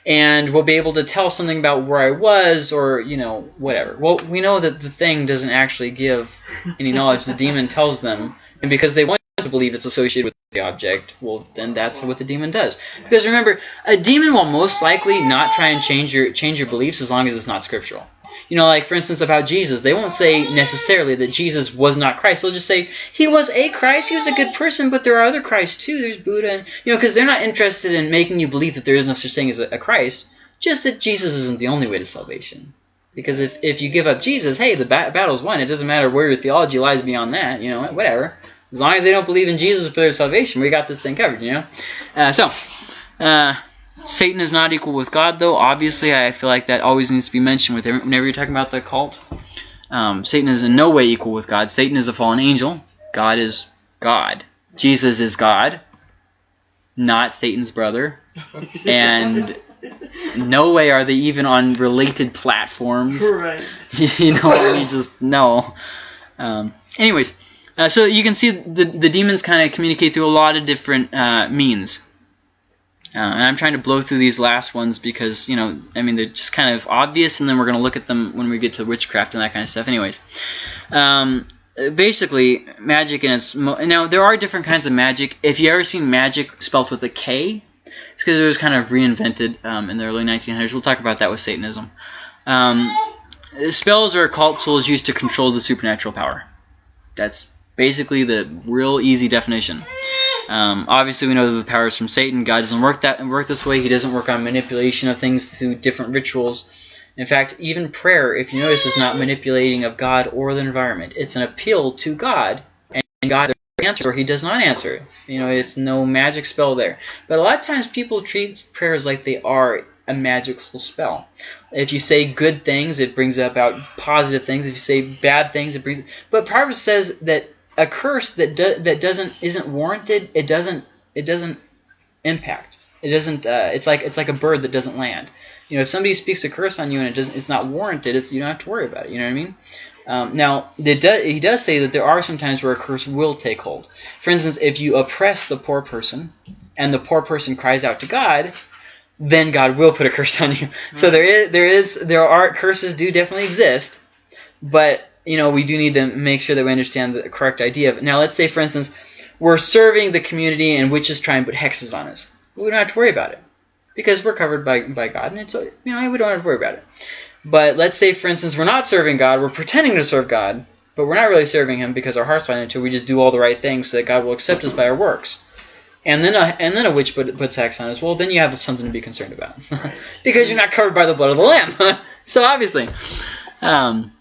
and will be able to tell something about where I was, or you know, whatever. Well, we know that the thing doesn't actually give any knowledge. the demon tells them, and because they want to believe it's associated with the object, well, then that's what the demon does. Because remember, a demon will most likely not try and change your change your beliefs as long as it's not scriptural. You know, like for instance about Jesus, they won't say necessarily that Jesus was not Christ. They'll just say he was a Christ, he was a good person, but there are other Christs too. There's Buddha, and you know, because they're not interested in making you believe that there is no such thing as a, a Christ. Just that Jesus isn't the only way to salvation. Because if, if you give up Jesus, hey, the ba- battle's won. It doesn't matter where your theology lies beyond that. You know, whatever. As long as they don't believe in Jesus for their salvation, we got this thing covered. You know. Uh, so. Uh, Satan is not equal with God, though. Obviously, I feel like that always needs to be mentioned with whenever you're talking about the cult. Um, Satan is in no way equal with God. Satan is a fallen angel. God is God. Jesus is God, not Satan's brother. And no way are they even on related platforms. Right. you know, I mean, just no. Um, anyways, uh, so you can see the the demons kind of communicate through a lot of different uh, means. Uh, and I'm trying to blow through these last ones because, you know, I mean, they're just kind of obvious, and then we're going to look at them when we get to witchcraft and that kind of stuff. Anyways, um, basically, magic and its... Now, there are different kinds of magic. If you ever seen magic spelt with a K, it's because it was kind of reinvented um, in the early 1900s. We'll talk about that with Satanism. Um, spells are occult tools used to control the supernatural power. That's basically the real easy definition. Um, obviously, we know that the power is from Satan. God doesn't work that work this way. He doesn't work on manipulation of things through different rituals. In fact, even prayer, if you notice, is not manipulating of God or the environment. It's an appeal to God, and God answers or He does not answer. You know, it's no magic spell there. But a lot of times, people treat prayers like they are a magical spell. If you say good things, it brings about positive things. If you say bad things, it brings. But Proverbs says that a curse that do, that doesn't isn't warranted, it doesn't it doesn't impact. It doesn't. Uh, it's like it's like a bird that doesn't land. You know, if somebody speaks a curse on you and it doesn't, it's not warranted. It's, you don't have to worry about it. You know what I mean? Um, now, do, he does say that there are some times where a curse will take hold. For instance, if you oppress the poor person and the poor person cries out to God, then God will put a curse on you. So there is there is there are curses do definitely exist, but you know we do need to make sure that we understand the correct idea of it. Now, let's say for instance we're serving the community and witches try and put hexes on us. We don't have to worry about it because we're covered by by God, and it's you know we don't have to worry about it. But let's say for instance we're not serving God, we're pretending to serve God, but we're not really serving Him because our heart's not into. it. We just do all the right things so that God will accept us by our works and then a and then a witch put, puts hex on us, well, then you have something to be concerned about because you're not covered by the blood of the lamb. so obviously, um,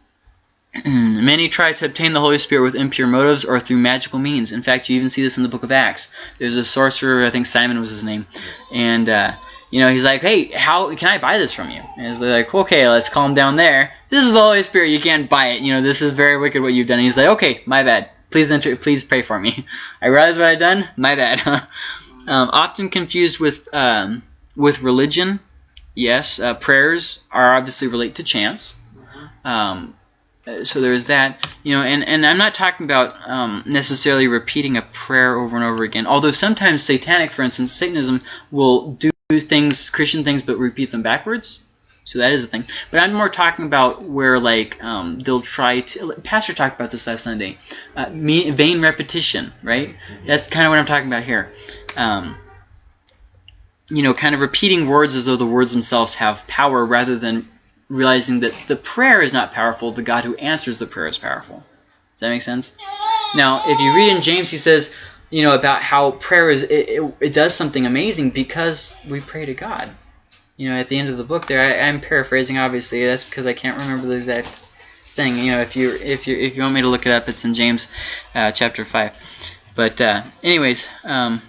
many try to obtain the Holy Spirit with impure motives or through magical means. In fact, you even see this in the Book of Acts. There's a sorcerer, I think Simon was his name, and uh, you know he's like, "Hey, how can I buy this from you?" And he's like, "Okay, let's calm down there. This is the Holy Spirit. You can't buy it. You know this is very wicked what you've done." And he's like, "Okay, my bad." Please enter, please pray for me. I realize what I've done. My bad. um, often confused with um, with religion. Yes, uh, prayers are obviously relate to chance. Um, so there's that, you know, and, and I'm not talking about um, necessarily repeating a prayer over and over again. Although sometimes satanic, for instance, Satanism will do do things, Christian things, but repeat them backwards. So that is a thing. But I'm more talking about where like um, they'll try to. Pastor talked about this last Sunday. Uh, me, vain repetition, right? That's kind of what I'm talking about here. Um, you know, kind of repeating words as though the words themselves have power, rather than realizing that the prayer is not powerful. The God who answers the prayer is powerful. Does that make sense? Now, if you read in James, he says, you know, about how prayer is it, it, it does something amazing because we pray to God you know, at the end of the book there, I, I'm paraphrasing obviously. That's because I can't remember the exact thing. You know, if you if you if you want me to look it up, it's in James uh, chapter five. But uh, anyways, um,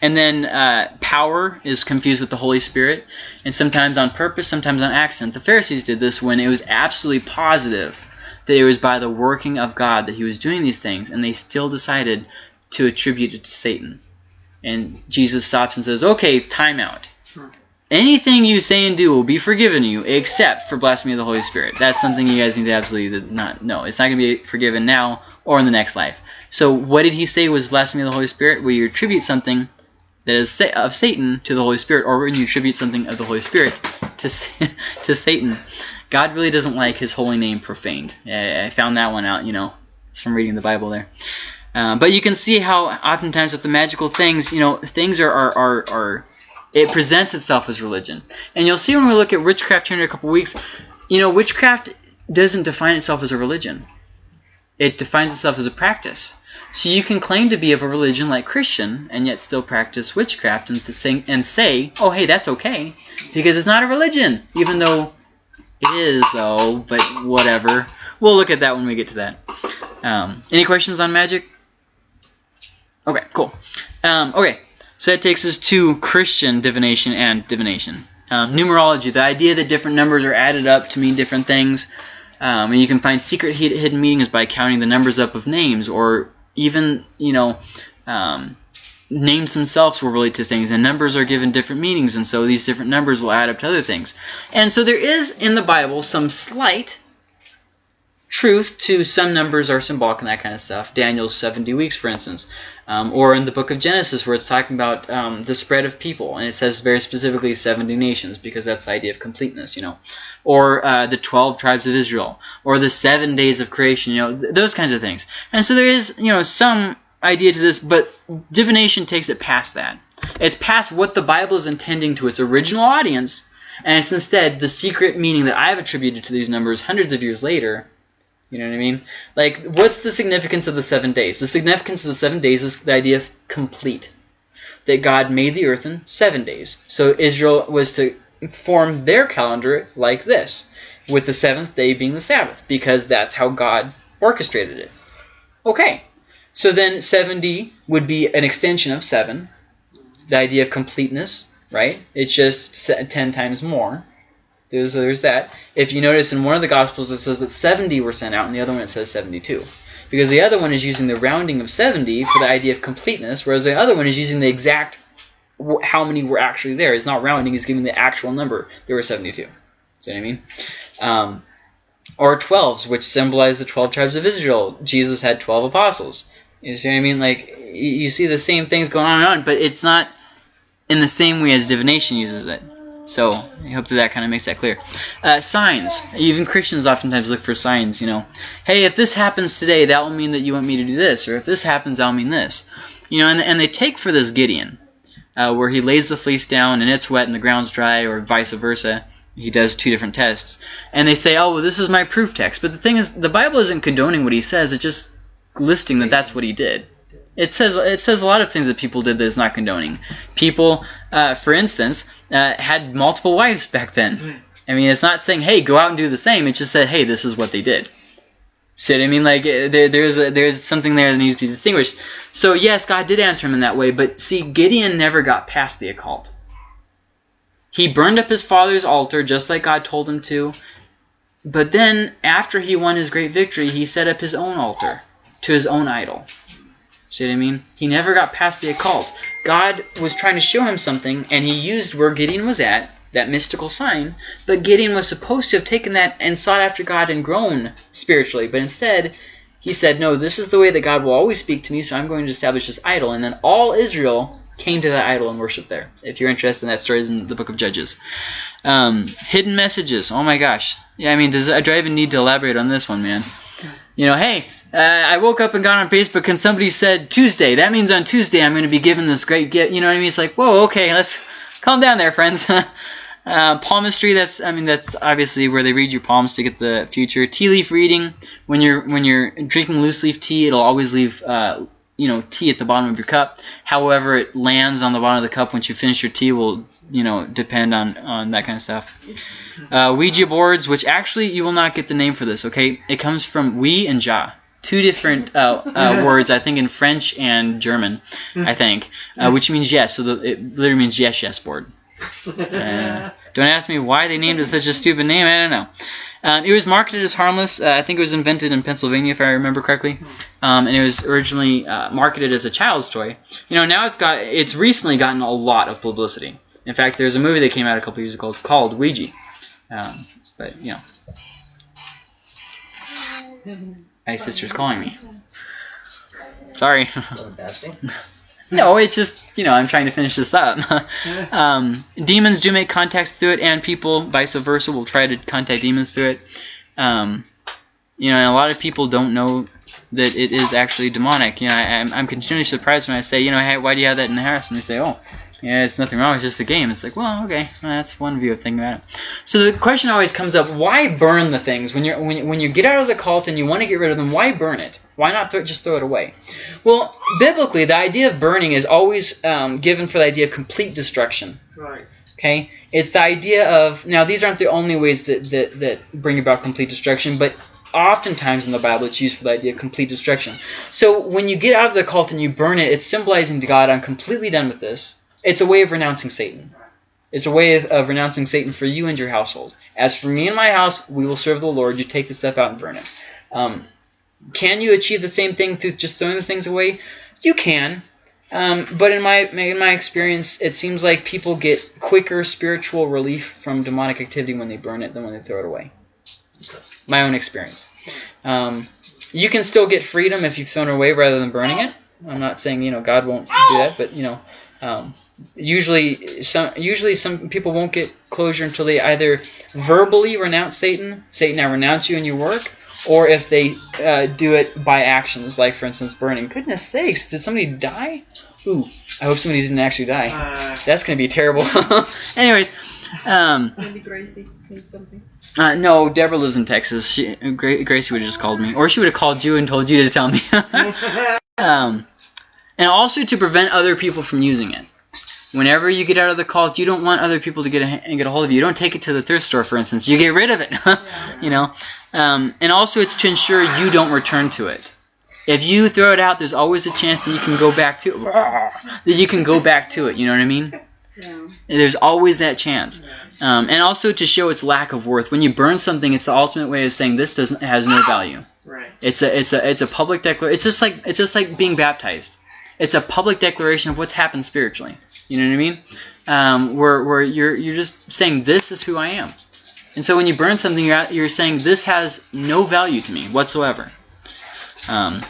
and then uh, power is confused with the Holy Spirit, and sometimes on purpose, sometimes on accident. The Pharisees did this when it was absolutely positive that it was by the working of God that He was doing these things, and they still decided to attribute it to Satan. And Jesus stops and says, "Okay, time out." Anything you say and do will be forgiven you, except for blasphemy of the Holy Spirit. That's something you guys need to absolutely not know. It's not going to be forgiven now or in the next life. So what did he say was blasphemy of the Holy Spirit? Where you attribute something that is of Satan to the Holy Spirit, or when you attribute something of the Holy Spirit to to Satan. God really doesn't like His holy name profaned. I found that one out, you know, from reading the Bible there. Uh, but you can see how oftentimes with the magical things, you know, things are are, are, are it presents itself as religion. And you'll see when we look at witchcraft here in a couple weeks, you know, witchcraft doesn't define itself as a religion. It defines itself as a practice. So you can claim to be of a religion like Christian and yet still practice witchcraft and, say, and say, oh, hey, that's okay, because it's not a religion, even though it is, though, but whatever. We'll look at that when we get to that. Um, any questions on magic? Okay, cool. Um, okay, so that takes us to Christian divination and divination. Um, numerology, the idea that different numbers are added up to mean different things. Um, and you can find secret hidden meanings by counting the numbers up of names, or even, you know, um, names themselves will relate to things, and numbers are given different meanings, and so these different numbers will add up to other things. And so there is in the Bible some slight truth to some numbers are symbolic and that kind of stuff. Daniel's 70 weeks, for instance. Um, or in the book of Genesis, where it's talking about um, the spread of people, and it says very specifically 70 nations, because that's the idea of completeness, you know. Or uh, the 12 tribes of Israel, or the seven days of creation, you know, th those kinds of things. And so there is, you know, some idea to this, but divination takes it past that. It's past what the Bible is intending to its original audience, and it's instead the secret meaning that I've attributed to these numbers hundreds of years later you know what I mean? Like, what's the significance of the seven days? The significance of the seven days is the idea of complete. That God made the earth in seven days. So Israel was to form their calendar like this, with the seventh day being the Sabbath, because that's how God orchestrated it. Okay, so then 70 would be an extension of 7, the idea of completeness, right? It's just 10 times more. There's, there's that. If you notice in one of the Gospels it says that 70 were sent out, and the other one it says 72. Because the other one is using the rounding of 70 for the idea of completeness, whereas the other one is using the exact how many were actually there. It's not rounding, it's giving the actual number. There were 72. See what I mean? Um, or 12s, which symbolize the 12 tribes of Israel. Jesus had 12 apostles. You see what I mean? Like, you see the same things going on and on, but it's not in the same way as divination uses it. So I hope that that kind of makes that clear. Uh, signs. Even Christians oftentimes look for signs, you know. Hey, if this happens today, that will mean that you want me to do this. Or if this happens, that'll mean this. You know, and, and they take for this Gideon, uh, where he lays the fleece down and it's wet and the ground's dry, or vice versa. He does two different tests. And they say, oh, well, this is my proof text. But the thing is, the Bible isn't condoning what he says. It's just listing that that's what he did. It says it says a lot of things that people did that is not condoning. People, uh, for instance, uh, had multiple wives back then. I mean, it's not saying, hey, go out and do the same. It just said, hey, this is what they did. See what I mean? Like there, there's a, there's something there that needs to be distinguished. So yes, God did answer him in that way, but see, Gideon never got past the occult. He burned up his father's altar just like God told him to. But then, after he won his great victory, he set up his own altar to his own idol. See what I mean? He never got past the occult. God was trying to show him something, and he used where Gideon was at, that mystical sign, but Gideon was supposed to have taken that and sought after God and grown spiritually, but instead he said, no, this is the way that God will always speak to me, so I'm going to establish this idol. And then all Israel came to that idol and worshipped there. If you're interested in that story, it's in the book of Judges. Um, hidden messages. Oh my gosh. Yeah, I mean, does do I even need to elaborate on this one, man? You know, hey, uh, I woke up and got on Facebook and somebody said Tuesday. That means on Tuesday I'm going to be given this great gift. You know what I mean? It's like, whoa, okay, let's calm down there, friends. uh, palmistry. That's I mean that's obviously where they read your palms to get the future. Tea leaf reading. When you're when you're drinking loose leaf tea, it'll always leave. Uh, you know, tea at the bottom of your cup. However, it lands on the bottom of the cup once you finish your tea will, you know, depend on on that kind of stuff. Uh, Ouija boards, which actually you will not get the name for this. Okay, it comes from oui and ja, two different uh, uh, words. I think in French and German. I think, uh, which means yes. So the, it literally means yes, yes board. Uh, don't ask me why they named it such a stupid name. I don't know. Um, it was marketed as harmless. Uh, I think it was invented in Pennsylvania, if I remember correctly, um, and it was originally uh, marketed as a child's toy. You know, now it's got it's recently gotten a lot of publicity. In fact, there's a movie that came out a couple years ago called Ouija. Um, but you know, my sister's calling me. Sorry. Is that a bad thing? No, it's just you know I'm trying to finish this up. um, demons do make contacts through it, and people, vice versa, will try to contact demons through it. Um, you know, and a lot of people don't know that it is actually demonic. You know, I, I'm, I'm continually surprised when I say, you know, hey, why do you have that in the house? And they say, oh, yeah, it's nothing wrong. It's just a game. It's like, well, okay, well, that's one view of thinking about it. So the question always comes up: Why burn the things when you're when when you get out of the cult and you want to get rid of them? Why burn it? Why not throw, just throw it away? Well, biblically, the idea of burning is always um, given for the idea of complete destruction. Right. Okay, it's the idea of now these aren't the only ways that that, that bring about complete destruction, but oftentimes in the Bible it's used for the idea of complete destruction. So when you get out of the cult and you burn it, it's symbolizing to God, I'm completely done with this. It's a way of renouncing Satan. It's a way of, of renouncing Satan for you and your household. As for me and my house, we will serve the Lord. You take the stuff out and burn it. Um, can you achieve the same thing through just throwing the things away? You can. Um, but in my in my experience, it seems like people get quicker spiritual relief from demonic activity when they burn it than when they throw it away. My own experience. Um, you can still get freedom if you've thrown it away rather than burning it. I'm not saying you know God won't do that, but you know, um, usually some usually some people won't get closure until they either verbally renounce Satan, Satan, I renounce you and your work, or if they uh, do it by actions, like for instance burning. Goodness sakes, did somebody die? Ooh, I hope somebody didn't actually die. Uh, That's gonna be terrible. Anyways, um, Maybe Gracie needs something. uh, no, Deborah lives in Texas. She, Gra- Gracie would have just called me, or she would have called you and told you to tell me. um, and also to prevent other people from using it. Whenever you get out of the cult, you don't want other people to get a, get a hold of you. You don't take it to the thrift store, for instance. You get rid of it. you know, um, and also it's to ensure you don't return to it. If you throw it out, there's always a chance that you can go back to it. that you can go back to it. You know what I mean? Yeah. There's always that chance, um, and also to show its lack of worth. When you burn something, it's the ultimate way of saying this doesn't has no value. right. It's a it's a it's a public declaration. It's just like it's just like being baptized. It's a public declaration of what's happened spiritually. You know what I mean? Um, where where you're you're just saying this is who I am. And so when you burn something, you're you're saying this has no value to me whatsoever. Um,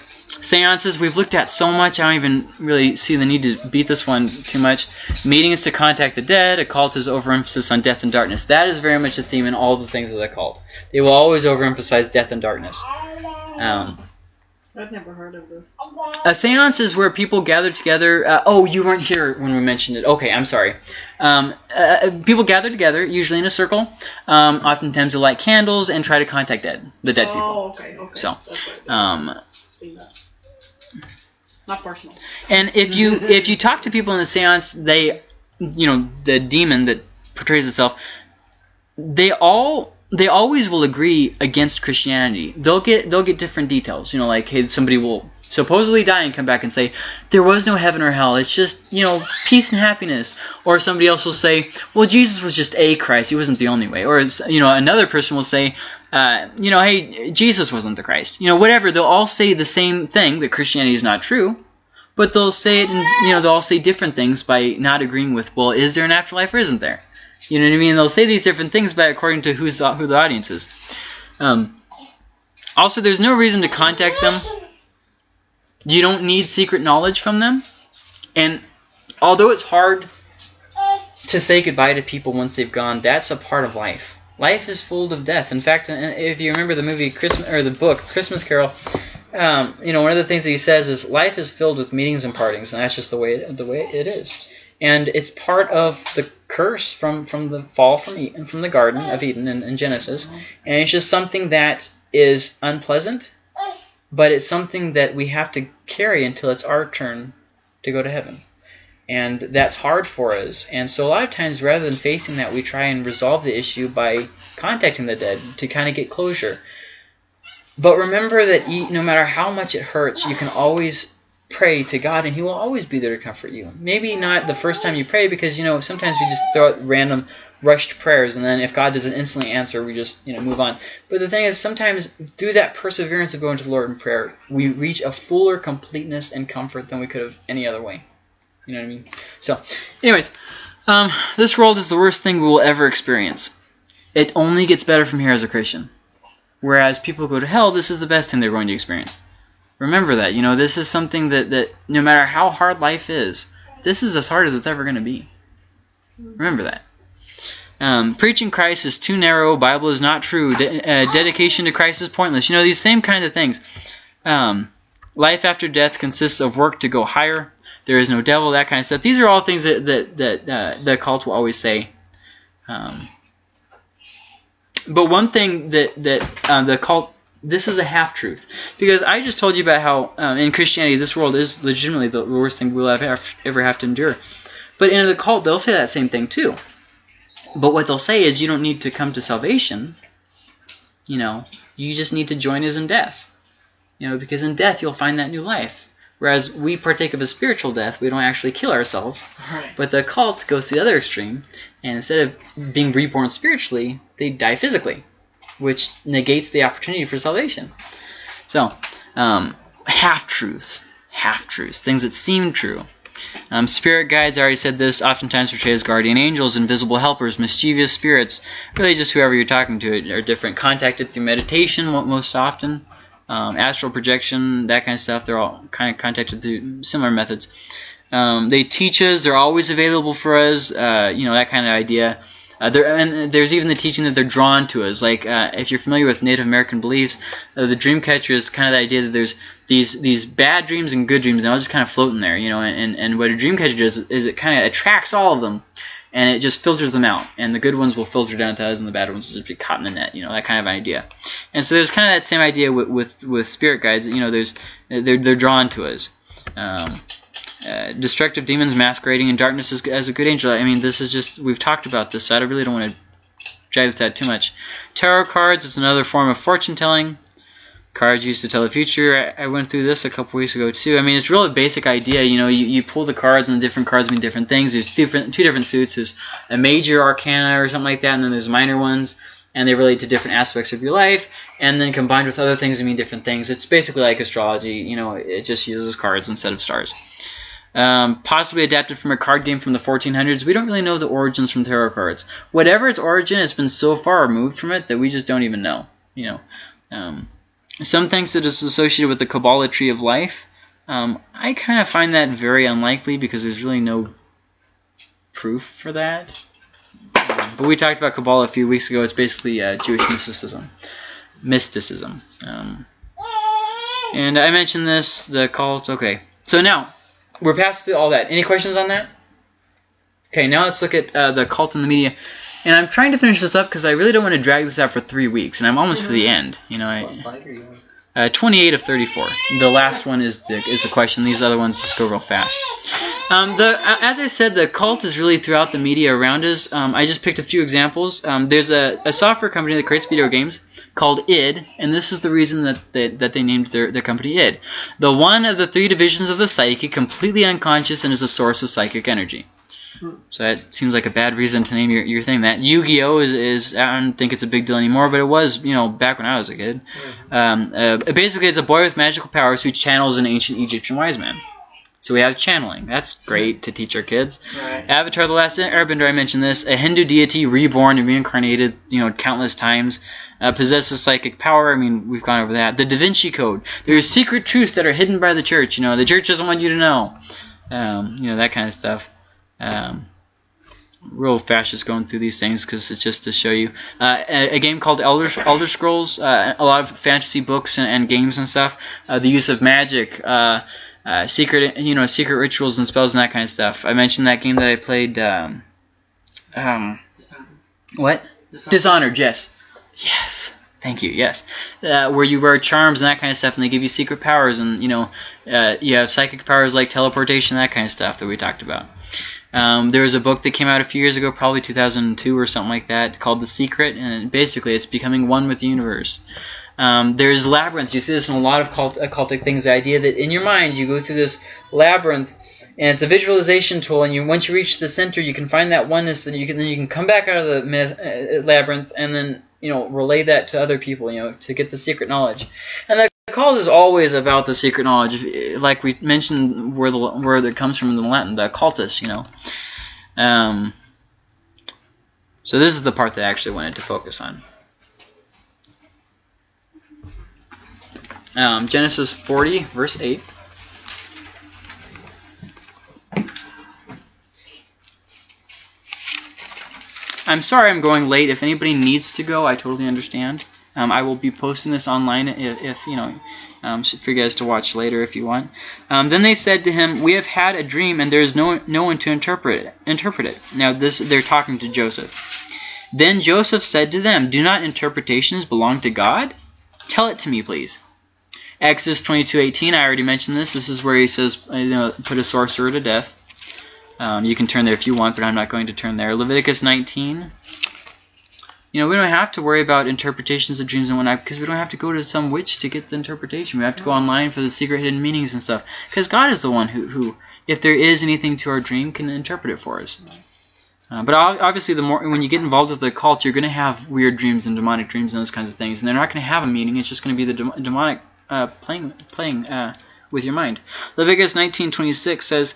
seances we've looked at so much. I don't even really see the need to beat this one too much. Meetings to contact the dead. Occult is overemphasis on death and darkness. That is very much a theme in all the things of the occult. They will always overemphasize death and darkness. Um, I've never heard of this. a seance is where people gather together. Uh, oh, you weren't here when we mentioned it. Okay, I'm sorry. Um, uh, people gather together, usually in a circle. Um, oftentimes they light candles and try to contact dead, the dead people. Oh, okay, okay. So, That's what it is. Um, Seen that. Not personal. and if you if you talk to people in the seance, they, you know, the demon that portrays itself, they all they always will agree against Christianity. They'll get they'll get different details. You know, like hey, somebody will supposedly die and come back and say there was no heaven or hell. It's just you know peace and happiness. Or somebody else will say, well, Jesus was just a Christ. He wasn't the only way. Or you know another person will say, uh, you know, hey, Jesus wasn't the Christ. You know, whatever. They'll all say the same thing that Christianity is not true. But they'll say it, and you know, they'll all say different things by not agreeing with, well, is there an afterlife or isn't there? You know what I mean? They'll say these different things but according to who's who the audience is. Um, also, there's no reason to contact them. You don't need secret knowledge from them, and although it's hard to say goodbye to people once they've gone, that's a part of life. Life is full of death. In fact, if you remember the movie Christmas or the book Christmas Carol, um, you know one of the things that he says is life is filled with meetings and partings, and that's just the way the way it is. And it's part of the curse from, from the fall from Eden, from the Garden of Eden in, in Genesis, and it's just something that is unpleasant, but it's something that we have to carry until it's our turn to go to heaven. And that's hard for us. And so a lot of times, rather than facing that, we try and resolve the issue by contacting the dead to kind of get closure. But remember that no matter how much it hurts, you can always pray to God and he will always be there to comfort you. Maybe not the first time you pray because, you know, sometimes we just throw out random rushed prayers and then if God doesn't instantly answer, we just, you know, move on. But the thing is, sometimes through that perseverance of going to the Lord in prayer, we reach a fuller completeness and comfort than we could have any other way. You know what I mean? So, anyways, um, this world is the worst thing we will ever experience. It only gets better from here as a Christian. Whereas people go to hell, this is the best thing they're going to experience. Remember that. You know, this is something that, that no matter how hard life is, this is as hard as it's ever going to be. Remember that. Um, preaching Christ is too narrow. Bible is not true. De uh, dedication to Christ is pointless. You know, these same kind of things. Um, life after death consists of work to go higher there is no devil, that kind of stuff. These are all things that that, that uh, the cult will always say. Um, but one thing that that uh, the cult this is a half truth because I just told you about how um, in Christianity this world is legitimately the worst thing we'll ever ever have to endure. But in the cult they'll say that same thing too. But what they'll say is you don't need to come to salvation. You know, you just need to join us in death. You know, because in death you'll find that new life. Whereas we partake of a spiritual death, we don't actually kill ourselves. Right. But the cult goes to the other extreme, and instead of being reborn spiritually, they die physically, which negates the opportunity for salvation. So, um, half-truths, half-truths, things that seem true. Um, spirit guides, I already said this, oftentimes portrayed as guardian angels, invisible helpers, mischievous spirits, really just whoever you're talking to are different. Contacted through meditation most often um, astral projection, that kind of stuff. They're all kind of contacted through similar methods. Um, they teach us. They're always available for us. Uh, you know that kind of idea. Uh, there, and there's even the teaching that they're drawn to us. Like uh, if you're familiar with Native American beliefs, uh, the dream catcher is kind of the idea that there's these these bad dreams and good dreams, and all just kind of floating there. You know, and, and what a dream catcher does is it kind of attracts all of them and it just filters them out. And the good ones will filter down to us, and the bad ones will just be caught in the net. You know that kind of idea. And so there's kind of that same idea with with, with spirit guides. You know, there's they're they're drawn to us. Um, uh, destructive demons masquerading in darkness as, as a good angel. I mean, this is just we've talked about this, so I really don't want to drag this out too much. Tarot cards is another form of fortune telling cards used to tell the future. I, I went through this a couple weeks ago too. I mean, it's really a basic idea. You know, you, you pull the cards and the different cards mean different things. There's two different, two different suits. There's a major arcana or something like that, and then there's minor ones, and they relate to different aspects of your life. And then combined with other things, they mean different things. It's basically like astrology. You know, it just uses cards instead of stars. Um, possibly adapted from a card game from the 1400s. We don't really know the origins from tarot cards. Whatever its origin, it's been so far removed from it that we just don't even know. You know, um, some thinks it is associated with the Kabbalah tree of life. Um, I kind of find that very unlikely because there's really no proof for that. But we talked about Kabbalah a few weeks ago. It's basically uh, Jewish mysticism. Mysticism. Um, and I mentioned this, the cult. Okay, so now we're past all that. Any questions on that? Okay, now let's look at uh, the cult in the media. And I'm trying to finish this up because I really don't want to drag this out for three weeks, and I'm almost to the end. You know, I, Uh, 28 of 34. The last one is the is the question. These other ones just go real fast. Um, the as I said, the cult is really throughout the media around us. Um, I just picked a few examples. Um, there's a, a software company that creates video games called id, and this is the reason that they, that they named their, their company id. The one of the three divisions of the psyche, completely unconscious and is a source of psychic energy. So that seems like a bad reason to name your, your thing that. Yu-Gi-Oh! Is, is, I don't think it's a big deal anymore, but it was, you know, back when I was a kid. Um, uh, basically, it's a boy with magical powers who channels an ancient Egyptian wise man. So we have channeling. That's great to teach our kids. Right. Avatar: The Last Airbender. I mentioned this. A Hindu deity reborn and reincarnated, you know, countless times. Uh, possesses psychic power. I mean, we've gone over that. The Da Vinci Code. There's secret truths that are hidden by the church. You know, the church doesn't want you to know. um, you know that kind of stuff. Um, real fast just going through these things because it's just to show you uh, a, a game called Elder Elder Scrolls. Uh, a lot of fantasy books and, and games and stuff. Uh, the use of magic, uh, uh, secret you know secret rituals and spells and that kind of stuff. I mentioned that game that I played. Um, um, Dishonored. what? Dishonored. Dishonored, yes. Yes. Thank you, yes. Uh, where you wear charms and that kind of stuff, and they give you secret powers, and, you know, uh, you have psychic powers like teleportation, that kind of stuff that we talked about. Um, there was a book that came out a few years ago, probably 2002 or something like that, called The Secret, and basically it's becoming one with the universe. Um, there's labyrinths. You see this in a lot of cult, occultic things. The idea that in your mind you go through this labyrinth, and it's a visualization tool. And you once you reach the center, you can find that oneness, and you can then you can come back out of the myth, uh, labyrinth, and then you know relay that to other people. You know to get the secret knowledge. And the cult is always about the secret knowledge, like we mentioned where the where it comes from in the Latin, the occultus. You know. Um, so this is the part that I actually wanted to focus on. Um, Genesis 40, verse 8. I'm sorry I'm going late. If anybody needs to go, I totally understand. Um, I will be posting this online if, if you know, um, for you guys to watch later if you want. Um, then they said to him, "We have had a dream, and there is no no one to interpret it. Interpret it." Now this they're talking to Joseph. Then Joseph said to them, "Do not interpretations belong to God? Tell it to me, please." Exodus 22:18. I already mentioned this. This is where he says, you know, put a sorcerer to death. Um, you can turn there if you want, but I'm not going to turn there. Leviticus 19. You know, we don't have to worry about interpretations of dreams and whatnot because we don't have to go to some witch to get the interpretation. We have to go online for the secret hidden meanings and stuff. Because God is the one who, who, if there is anything to our dream, can interpret it for us. Uh, but obviously, the more when you get involved with the cult, you're going to have weird dreams and demonic dreams and those kinds of things, and they're not going to have a meaning. It's just going to be the dem- demonic uh, playing playing uh, with your mind. Leviticus 19:26 says,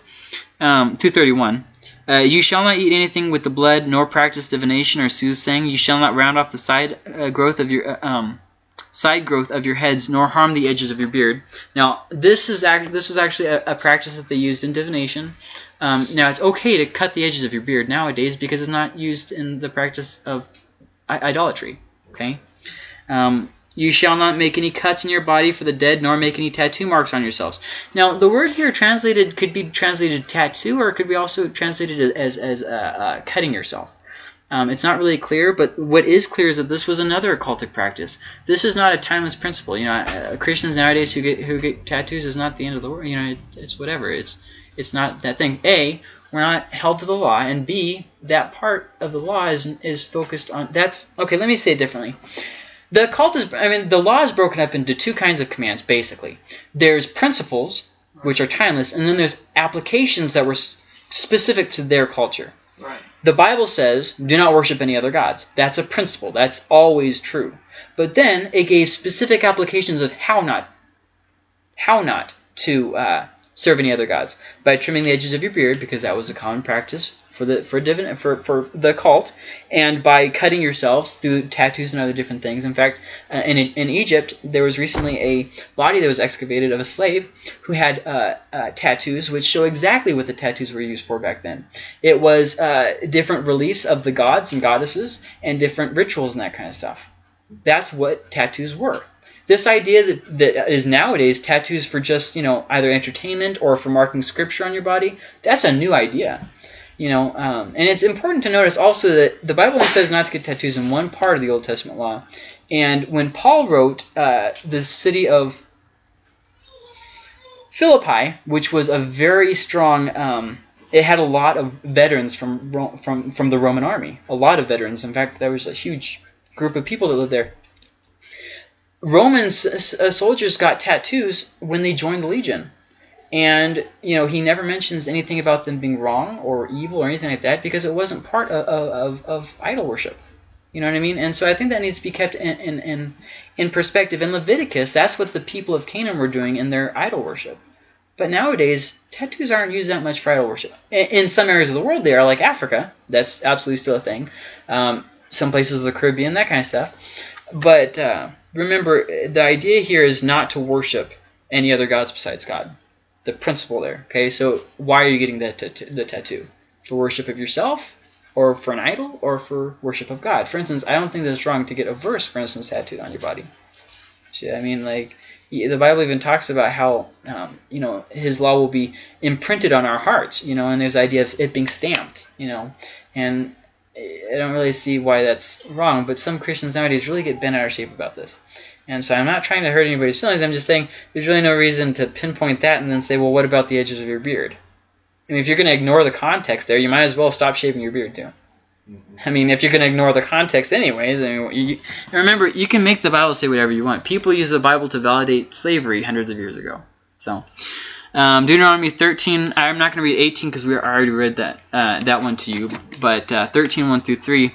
um, 231. Uh, you shall not eat anything with the blood, nor practice divination or soothsaying. You shall not round off the side uh, growth of your uh, um, side growth of your heads, nor harm the edges of your beard. Now, this is this was actually a, a practice that they used in divination. Um, now, it's okay to cut the edges of your beard nowadays because it's not used in the practice of idolatry. Okay. Um, you shall not make any cuts in your body for the dead, nor make any tattoo marks on yourselves. Now, the word here translated could be translated tattoo, or it could be also translated as as uh, uh, cutting yourself. Um, it's not really clear, but what is clear is that this was another occultic practice. This is not a timeless principle. You know, uh, Christians nowadays who get who get tattoos is not the end of the world. You know, it, it's whatever. It's it's not that thing. A, we're not held to the law, and B, that part of the law is is focused on. That's okay. Let me say it differently. The cult is, I mean, the law is broken up into two kinds of commands, basically. There's principles, which are timeless, and then there's applications that were specific to their culture. Right. The Bible says, do not worship any other gods. That's a principle. That's always true. But then it gave specific applications of how not, how not to uh, serve any other gods by trimming the edges of your beard, because that was a common practice for the for divin, for for the cult, and by cutting yourselves through tattoos and other different things. In fact, uh, in in Egypt, there was recently a body that was excavated of a slave who had uh, uh, tattoos, which show exactly what the tattoos were used for back then. It was uh, different reliefs of the gods and goddesses, and different rituals and that kind of stuff. That's what tattoos were. This idea that, that is nowadays tattoos for just you know either entertainment or for marking scripture on your body, that's a new idea. You know, um, and it's important to notice also that the Bible says not to get tattoos in one part of the Old Testament law. And when Paul wrote uh, the city of Philippi, which was a very strong, um, it had a lot of veterans from from from the Roman army. A lot of veterans. In fact, there was a huge group of people that lived there. Roman uh, soldiers got tattoos when they joined the legion. And, you know, he never mentions anything about them being wrong or evil or anything like that because it wasn't part of, of, of idol worship. You know what I mean? And so I think that needs to be kept in, in, in, in perspective. In Leviticus, that's what the people of Canaan were doing in their idol worship. But nowadays, tattoos aren't used that much for idol worship. In, in some areas of the world, they are, like Africa. That's absolutely still a thing. Um, some places of the Caribbean, that kind of stuff. But uh, remember, the idea here is not to worship any other gods besides God. The principle there. Okay, so why are you getting the, the tattoo? For worship of yourself, or for an idol, or for worship of God? For instance, I don't think that it's wrong to get a verse, for instance, tattooed on your body. See, I mean, like the Bible even talks about how um, you know His law will be imprinted on our hearts. You know, and there's the idea of it being stamped. You know, and I don't really see why that's wrong. But some Christians nowadays really get bent out of shape about this. And so I'm not trying to hurt anybody's feelings. I'm just saying there's really no reason to pinpoint that and then say, well, what about the edges of your beard? I mean, if you're going to ignore the context there, you might as well stop shaving your beard too. I mean, if you're going to ignore the context anyways, I mean, you, remember, you can make the Bible say whatever you want. People use the Bible to validate slavery hundreds of years ago. So, um, Deuteronomy 13, I'm not going to read 18 because we already read that uh, that one to you, but uh, 13, 1 through 3.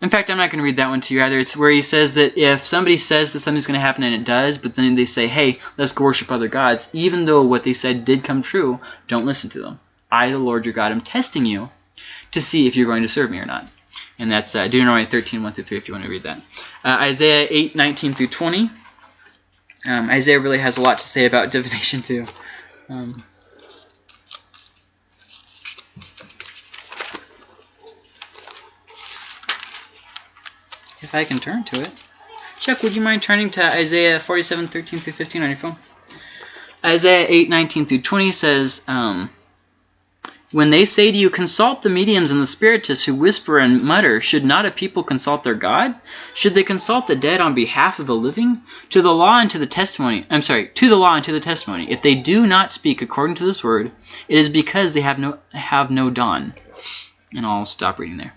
In fact, I'm not going to read that one to you either. It's where he says that if somebody says that something's going to happen and it does, but then they say, hey, let's go worship other gods, even though what they said did come true, don't listen to them. I, the Lord your God, am testing you to see if you're going to serve me or not. And that's uh, Deuteronomy 13, 1 through 3, if you want to read that. Uh, Isaiah 8, 19 through 20. Um, Isaiah really has a lot to say about divination, too. Um, if I can turn to it. Chuck, would you mind turning to Isaiah 47, 13 through 15 on your phone? Isaiah 8, 19 through 20 says, um, When they say to you, consult the mediums and the spiritists who whisper and mutter, should not a people consult their God? Should they consult the dead on behalf of the living? To the law and to the testimony, I'm sorry, to the law and to the testimony. If they do not speak according to this word, it is because they have no, have no dawn. And I'll stop reading there.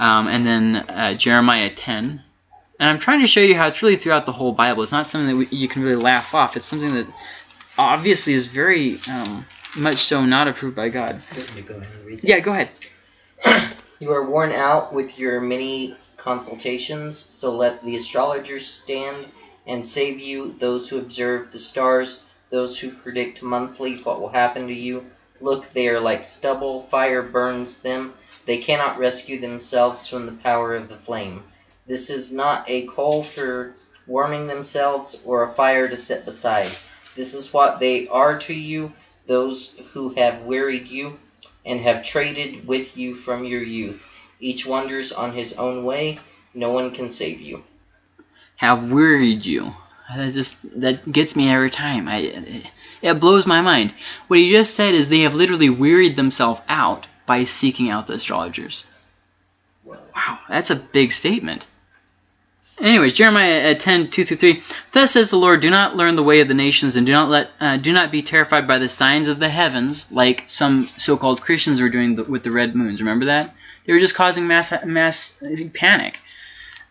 Um, and then uh, Jeremiah 10. And I'm trying to show you how it's really throughout the whole Bible. It's not something that we, you can really laugh off. It's something that obviously is very um, much so not approved by God. Go ahead and read. Yeah, go ahead. You are worn out with your many consultations, so let the astrologers stand and save you, those who observe the stars, those who predict monthly what will happen to you. Look, they are like stubble, fire burns them. They cannot rescue themselves from the power of the flame. This is not a coal for warming themselves or a fire to set beside. This is what they are to you, those who have wearied you and have traded with you from your youth. Each wanders on his own way. No one can save you. Have wearied you. That just that gets me every time. I it, it blows my mind. What he just said is they have literally wearied themselves out by seeking out the astrologers. Wow, that's a big statement. Anyways, Jeremiah uh, 10, 2 through 3. Thus says the Lord, Do not learn the way of the nations, and do not let, uh, do not be terrified by the signs of the heavens, like some so-called Christians were doing the, with the red moons. Remember that? They were just causing mass mass panic.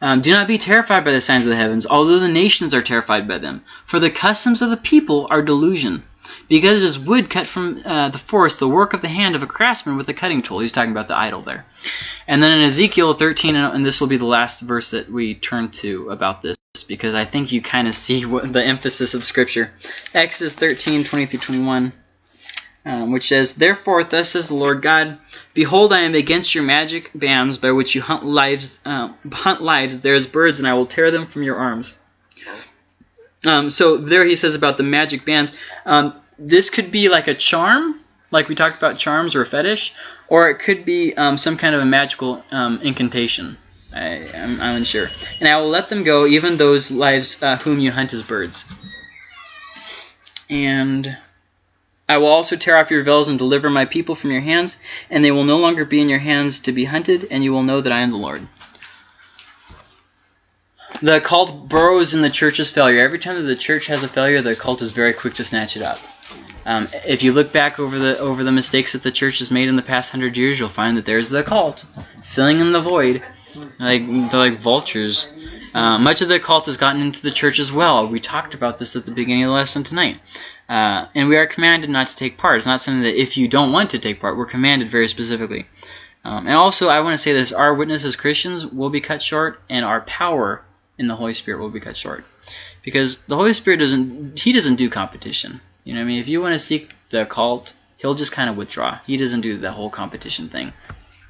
Um, do not be terrified by the signs of the heavens, although the nations are terrified by them. For the customs of the people are delusion. Because it is wood cut from uh, the forest, the work of the hand of a craftsman with a cutting tool. He's talking about the idol there. And then in Ezekiel 13, and this will be the last verse that we turn to about this, because I think you kind of see what the emphasis of Scripture. Exodus 13, 20 through 21, um, which says, Therefore, thus says the Lord God, Behold, I am against your magic bands by which you hunt lives. Uh, hunt lives. There is birds, and I will tear them from your arms. Um, so there he says about the magic bands. Um, this could be like a charm, like we talked about charms or a fetish, or it could be um, some kind of a magical um, incantation. I, am I'm unsure. And I will let them go, even those lives uh, whom you hunt as birds. And I will also tear off your veils and deliver my people from your hands, and they will no longer be in your hands to be hunted, and you will know that I am the Lord. The cult burrows in the church's failure. Every time that the church has a failure, the cult is very quick to snatch it up. Um, if you look back over the over the mistakes that the church has made in the past hundred years, you'll find that there's the cult filling in the void, like they're like vultures. Uh, much of the cult has gotten into the church as well. We talked about this at the beginning of the lesson tonight. Uh, and we are commanded not to take part. It's not something that if you don't want to take part, we're commanded very specifically. Um, and also, I want to say this: our witness as Christians will be cut short, and our power in the Holy Spirit will be cut short, because the Holy Spirit doesn't—he doesn't do competition. You know, what I mean, if you want to seek the cult, he'll just kind of withdraw. He doesn't do the whole competition thing.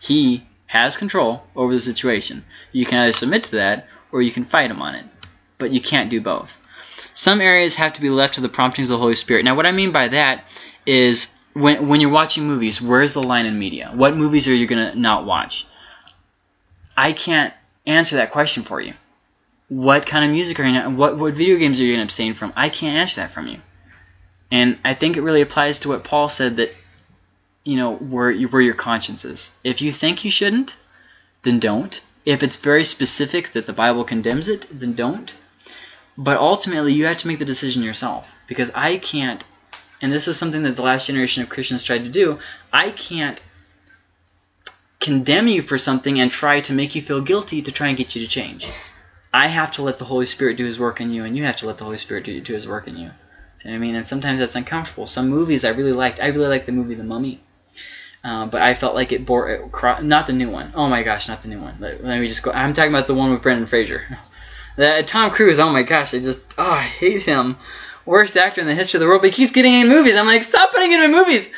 He has control over the situation. You can either submit to that, or you can fight him on it, but you can't do both. Some areas have to be left to the promptings of the Holy Spirit. Now, what I mean by that is when when you're watching movies, where's the line in media? What movies are you gonna not watch? I can't answer that question for you. What kind of music are you not, what what video games are you gonna abstain from? I can't answer that from you. And I think it really applies to what Paul said that you know where where your conscience is. If you think you shouldn't, then don't. If it's very specific that the Bible condemns it, then don't. But ultimately, you have to make the decision yourself because I can't and this is something that the last generation of Christians tried to do, I can't condemn you for something and try to make you feel guilty to try and get you to change. I have to let the Holy Spirit do his work in you, and you have to let the Holy Spirit do, do his work in you. See what I mean? And sometimes that's uncomfortable. Some movies I really liked. I really liked the movie The Mummy. Uh, but I felt like it bore it, not the new one. Oh my gosh, not the new one. Let, let me just go. I'm talking about the one with Brendan Fraser. That Tom Cruise. Oh my gosh, I just oh I hate him worst actor in the history of the world, but he keeps getting in movies. I'm like, stop putting him in movies.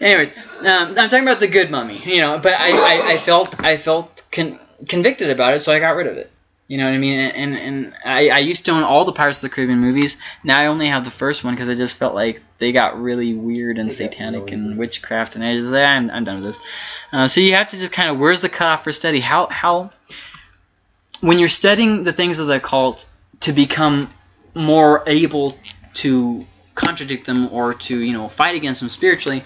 Anyways, um, I'm talking about the good mummy, you know. But I, I, I felt I felt con- convicted about it, so I got rid of it. You know what I mean? And and I, I used to own all the Pirates of the Caribbean movies. Now I only have the first one because I just felt like they got really weird and They satanic really and witchcraft, and I just like, I'm, I'm done with this. Uh, so you have to just kind of where's the cutoff for study? How how when you're studying the things of the occult to become more able to contradict them or to you know fight against them spiritually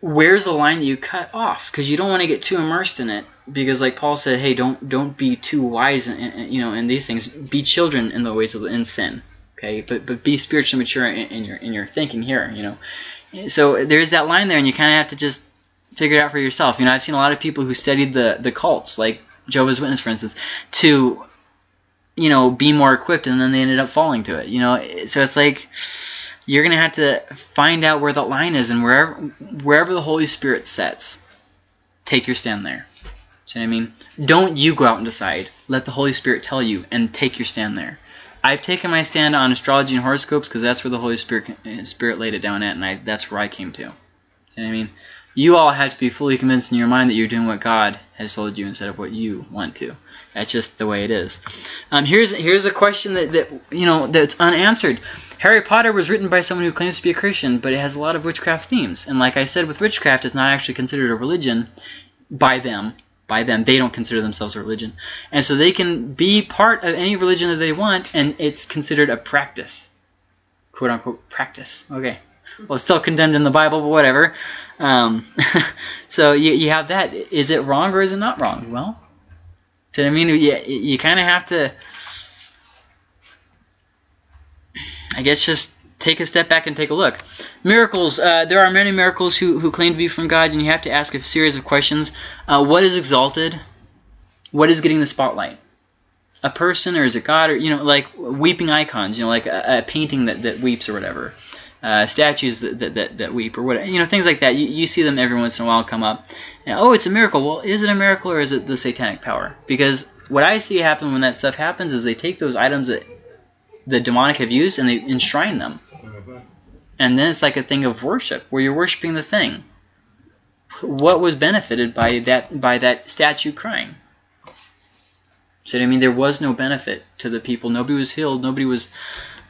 where's the line that you cut off? Because you don't want to get too immersed in it because like paul said hey don't don't be too wise in, in, you know in these things. Be children in the ways of in sin okay? But but be spiritually mature in, in your in your thinking here you know? So there's that line there and you kind of have to just figure it out for yourself. You know i've seen a lot of people who studied the the cults like jehovah's witness for instance to you know, be more equipped, and then they ended up falling to it. You know, so it's like you're gonna have to find out where the line is, and wherever wherever the Holy Spirit sets, take your stand there. See what I mean? Don't you go out and decide. Let the Holy Spirit tell you, and take your stand there. I've taken my stand on astrology and horoscopes because that's where the Holy Spirit Spirit laid it down at, and I, that's where I came to. See what I mean? You all have to be fully convinced in your mind that you're doing what God has told you instead of what you want to. That's just the way it is. Um, here's here's a question that, that you know that's unanswered. Harry Potter was written by someone who claims to be a Christian, but it has a lot of witchcraft themes. And like I said, with witchcraft, it's not actually considered a religion by them. By them, they don't consider themselves a religion, and so they can be part of any religion that they want, and it's considered a practice, quote unquote practice. Okay, well, still condemned in the Bible, but whatever. Um, so you, you have that. Is it wrong or is it not wrong? Well, I mean? You, you kind of have to, I guess, just take a step back and take a look. Miracles. Uh, there are many miracles who, who claim to be from God, and you have to ask a series of questions. Uh, what is exalted? What is getting the spotlight? A person, or is it God? Or you know, like weeping icons. You know, like a, a painting that, that weeps or whatever. Uh, statues that, that, that, that weep or whatever. You know, things like that. You, you see them every once in a while come up. And, oh, it's a miracle. Well, is it a miracle or is it the satanic power? Because what I see happen when that stuff happens is they take those items that the demonic have used and they enshrine them. And then it's like a thing of worship where you're worshiping the thing. What was benefited by that by that statue crying? So I mean, there was no benefit to the people. Nobody was healed. Nobody was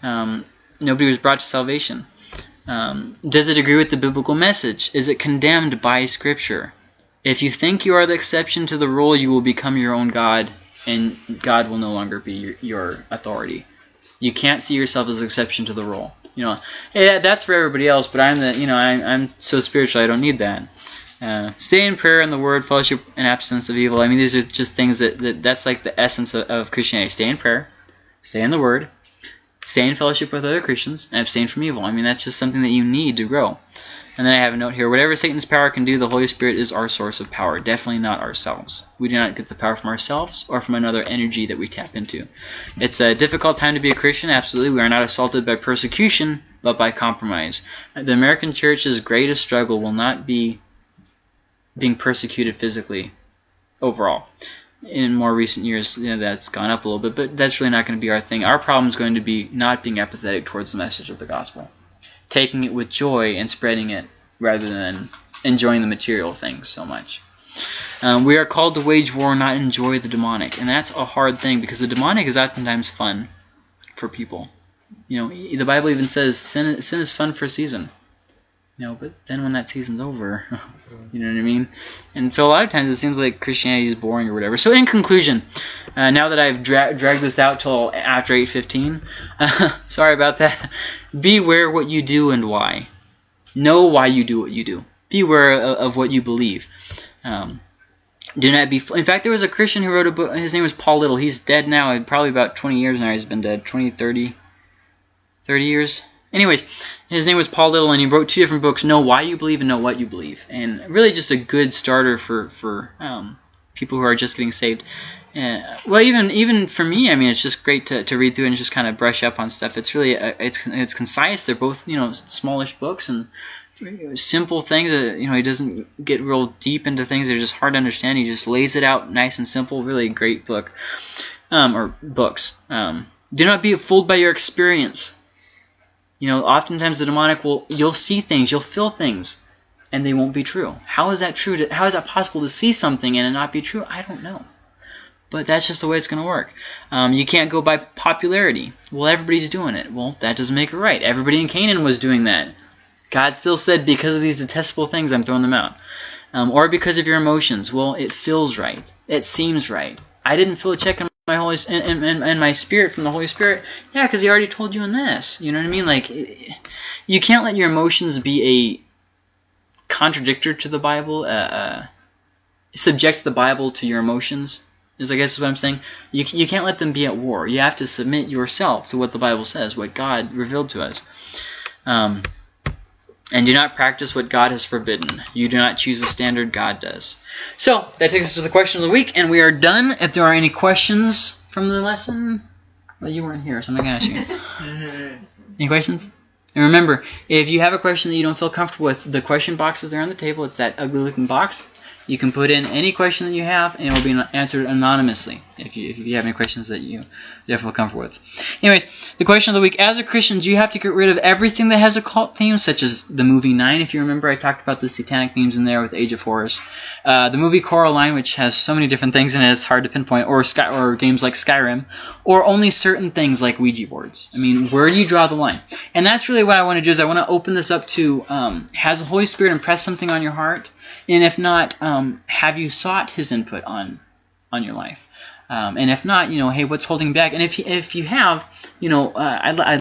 um, nobody was brought to salvation. Um, does it agree with the biblical message? Is it condemned by Scripture? If you think you are the exception to the rule, you will become your own God, and God will no longer be your, your authority. You can't see yourself as an exception to the rule. You know, hey, that's for everybody else, but I'm the, you know, I'm, I'm so spiritual, I don't need that. Uh, stay in prayer and the word, fellowship, and abstinence of evil. I mean, these are just things that, that that's like the essence of, of Christianity. Stay in prayer, stay in the word, stay in fellowship with other Christians, and abstain from evil. I mean, that's just something that you need to grow. And then I have a note here. Whatever Satan's power can do, the Holy Spirit is our source of power. Definitely not ourselves. We do not get the power from ourselves or from another energy that we tap into. It's a difficult time to be a Christian. Absolutely. We are not assaulted by persecution, but by compromise. The American church's greatest struggle will not be being persecuted physically overall. In more recent years, you know, that's gone up a little bit, but that's really not going to be our thing. Our problem is going to be not being apathetic towards the message of the gospel taking it with joy and spreading it rather than enjoying the material things so much. Um, we are called to wage war, not enjoy the demonic. And that's a hard thing because the demonic is oftentimes fun for people. You know, the Bible even says sin sin is fun for a season. You know, but then when that season's over, you know what I mean? And so a lot of times it seems like Christianity is boring or whatever. So in conclusion, uh, now that I've dra- dragged this out till after 8:15, uh, sorry about that. Beware what you do and why. Know why you do what you do. Beware of, of what you believe. Um, do not be. In fact, there was a Christian who wrote a book. His name was Paul Little. He's dead now. Probably about 20 years now. He's been dead 20, 30, 30 years. Anyways, his name was Paul Little, and he wrote two different books: Know Why You Believe and Know What You Believe. And really, just a good starter for for um, people who are just getting saved. Uh, well, even even for me, I mean, it's just great to, to read through and just kind of brush up on stuff. It's really uh, it's it's concise. They're both you know smallish books and simple things. You know, he doesn't get real deep into things that are just hard to understand. He just lays it out nice and simple. Really great book, um, or books. Um, do not be fooled by your experience. You know, oftentimes the demonic will you'll see things, you'll feel things, and they won't be true. How is that true? To, how is that possible to see something and it not be true? I don't know. But that's just the way it's going to work. Um, you can't go by popularity. Well, everybody's doing it. Well, that doesn't make it right. Everybody in Canaan was doing that. God still said, because of these detestable things, I'm throwing them out. Um, or because of your emotions. Well, it feels right. It seems right. I didn't feel a check in my Holy and, and, and my spirit from the Holy Spirit. Yeah, because He already told you in this. You know what I mean? Like, you can't let your emotions be a contradictor to the Bible. Uh, uh, subject the Bible to your emotions. Is I guess what I'm saying. You you can't let them be at war. You have to submit yourself to what the Bible says, what God revealed to us. Um, and do not practice what God has forbidden. You do not choose the standard, God does. So, that takes us to the question of the week, and we are done. If there are any questions from the lesson, well, you weren't here, so I'm not going to ask you. any questions? And remember, if you have a question that you don't feel comfortable with, the question box is there on the table. It's that ugly looking box. You can put in any question that you have, and it will be answered anonymously if you, if you have any questions that you feel comfortable with. Anyways, the question of the week. As a Christian, do you have to get rid of everything that has occult themes, such as the movie Nine? If you remember, I talked about the satanic themes in there with Age of Horus. Uh, the movie Coraline, which has so many different things in it, it's hard to pinpoint, or, Sky, or games like Skyrim, or only certain things like Ouija boards. I mean, where do you draw the line? And that's really what I want to do is I want to open this up to, um, has the Holy Spirit impressed something on your heart? And if not, um, have you sought his input on on your life? Um, and if not, you know, hey, what's holding back? And if you, if you have, you know, uh, I'd, I'd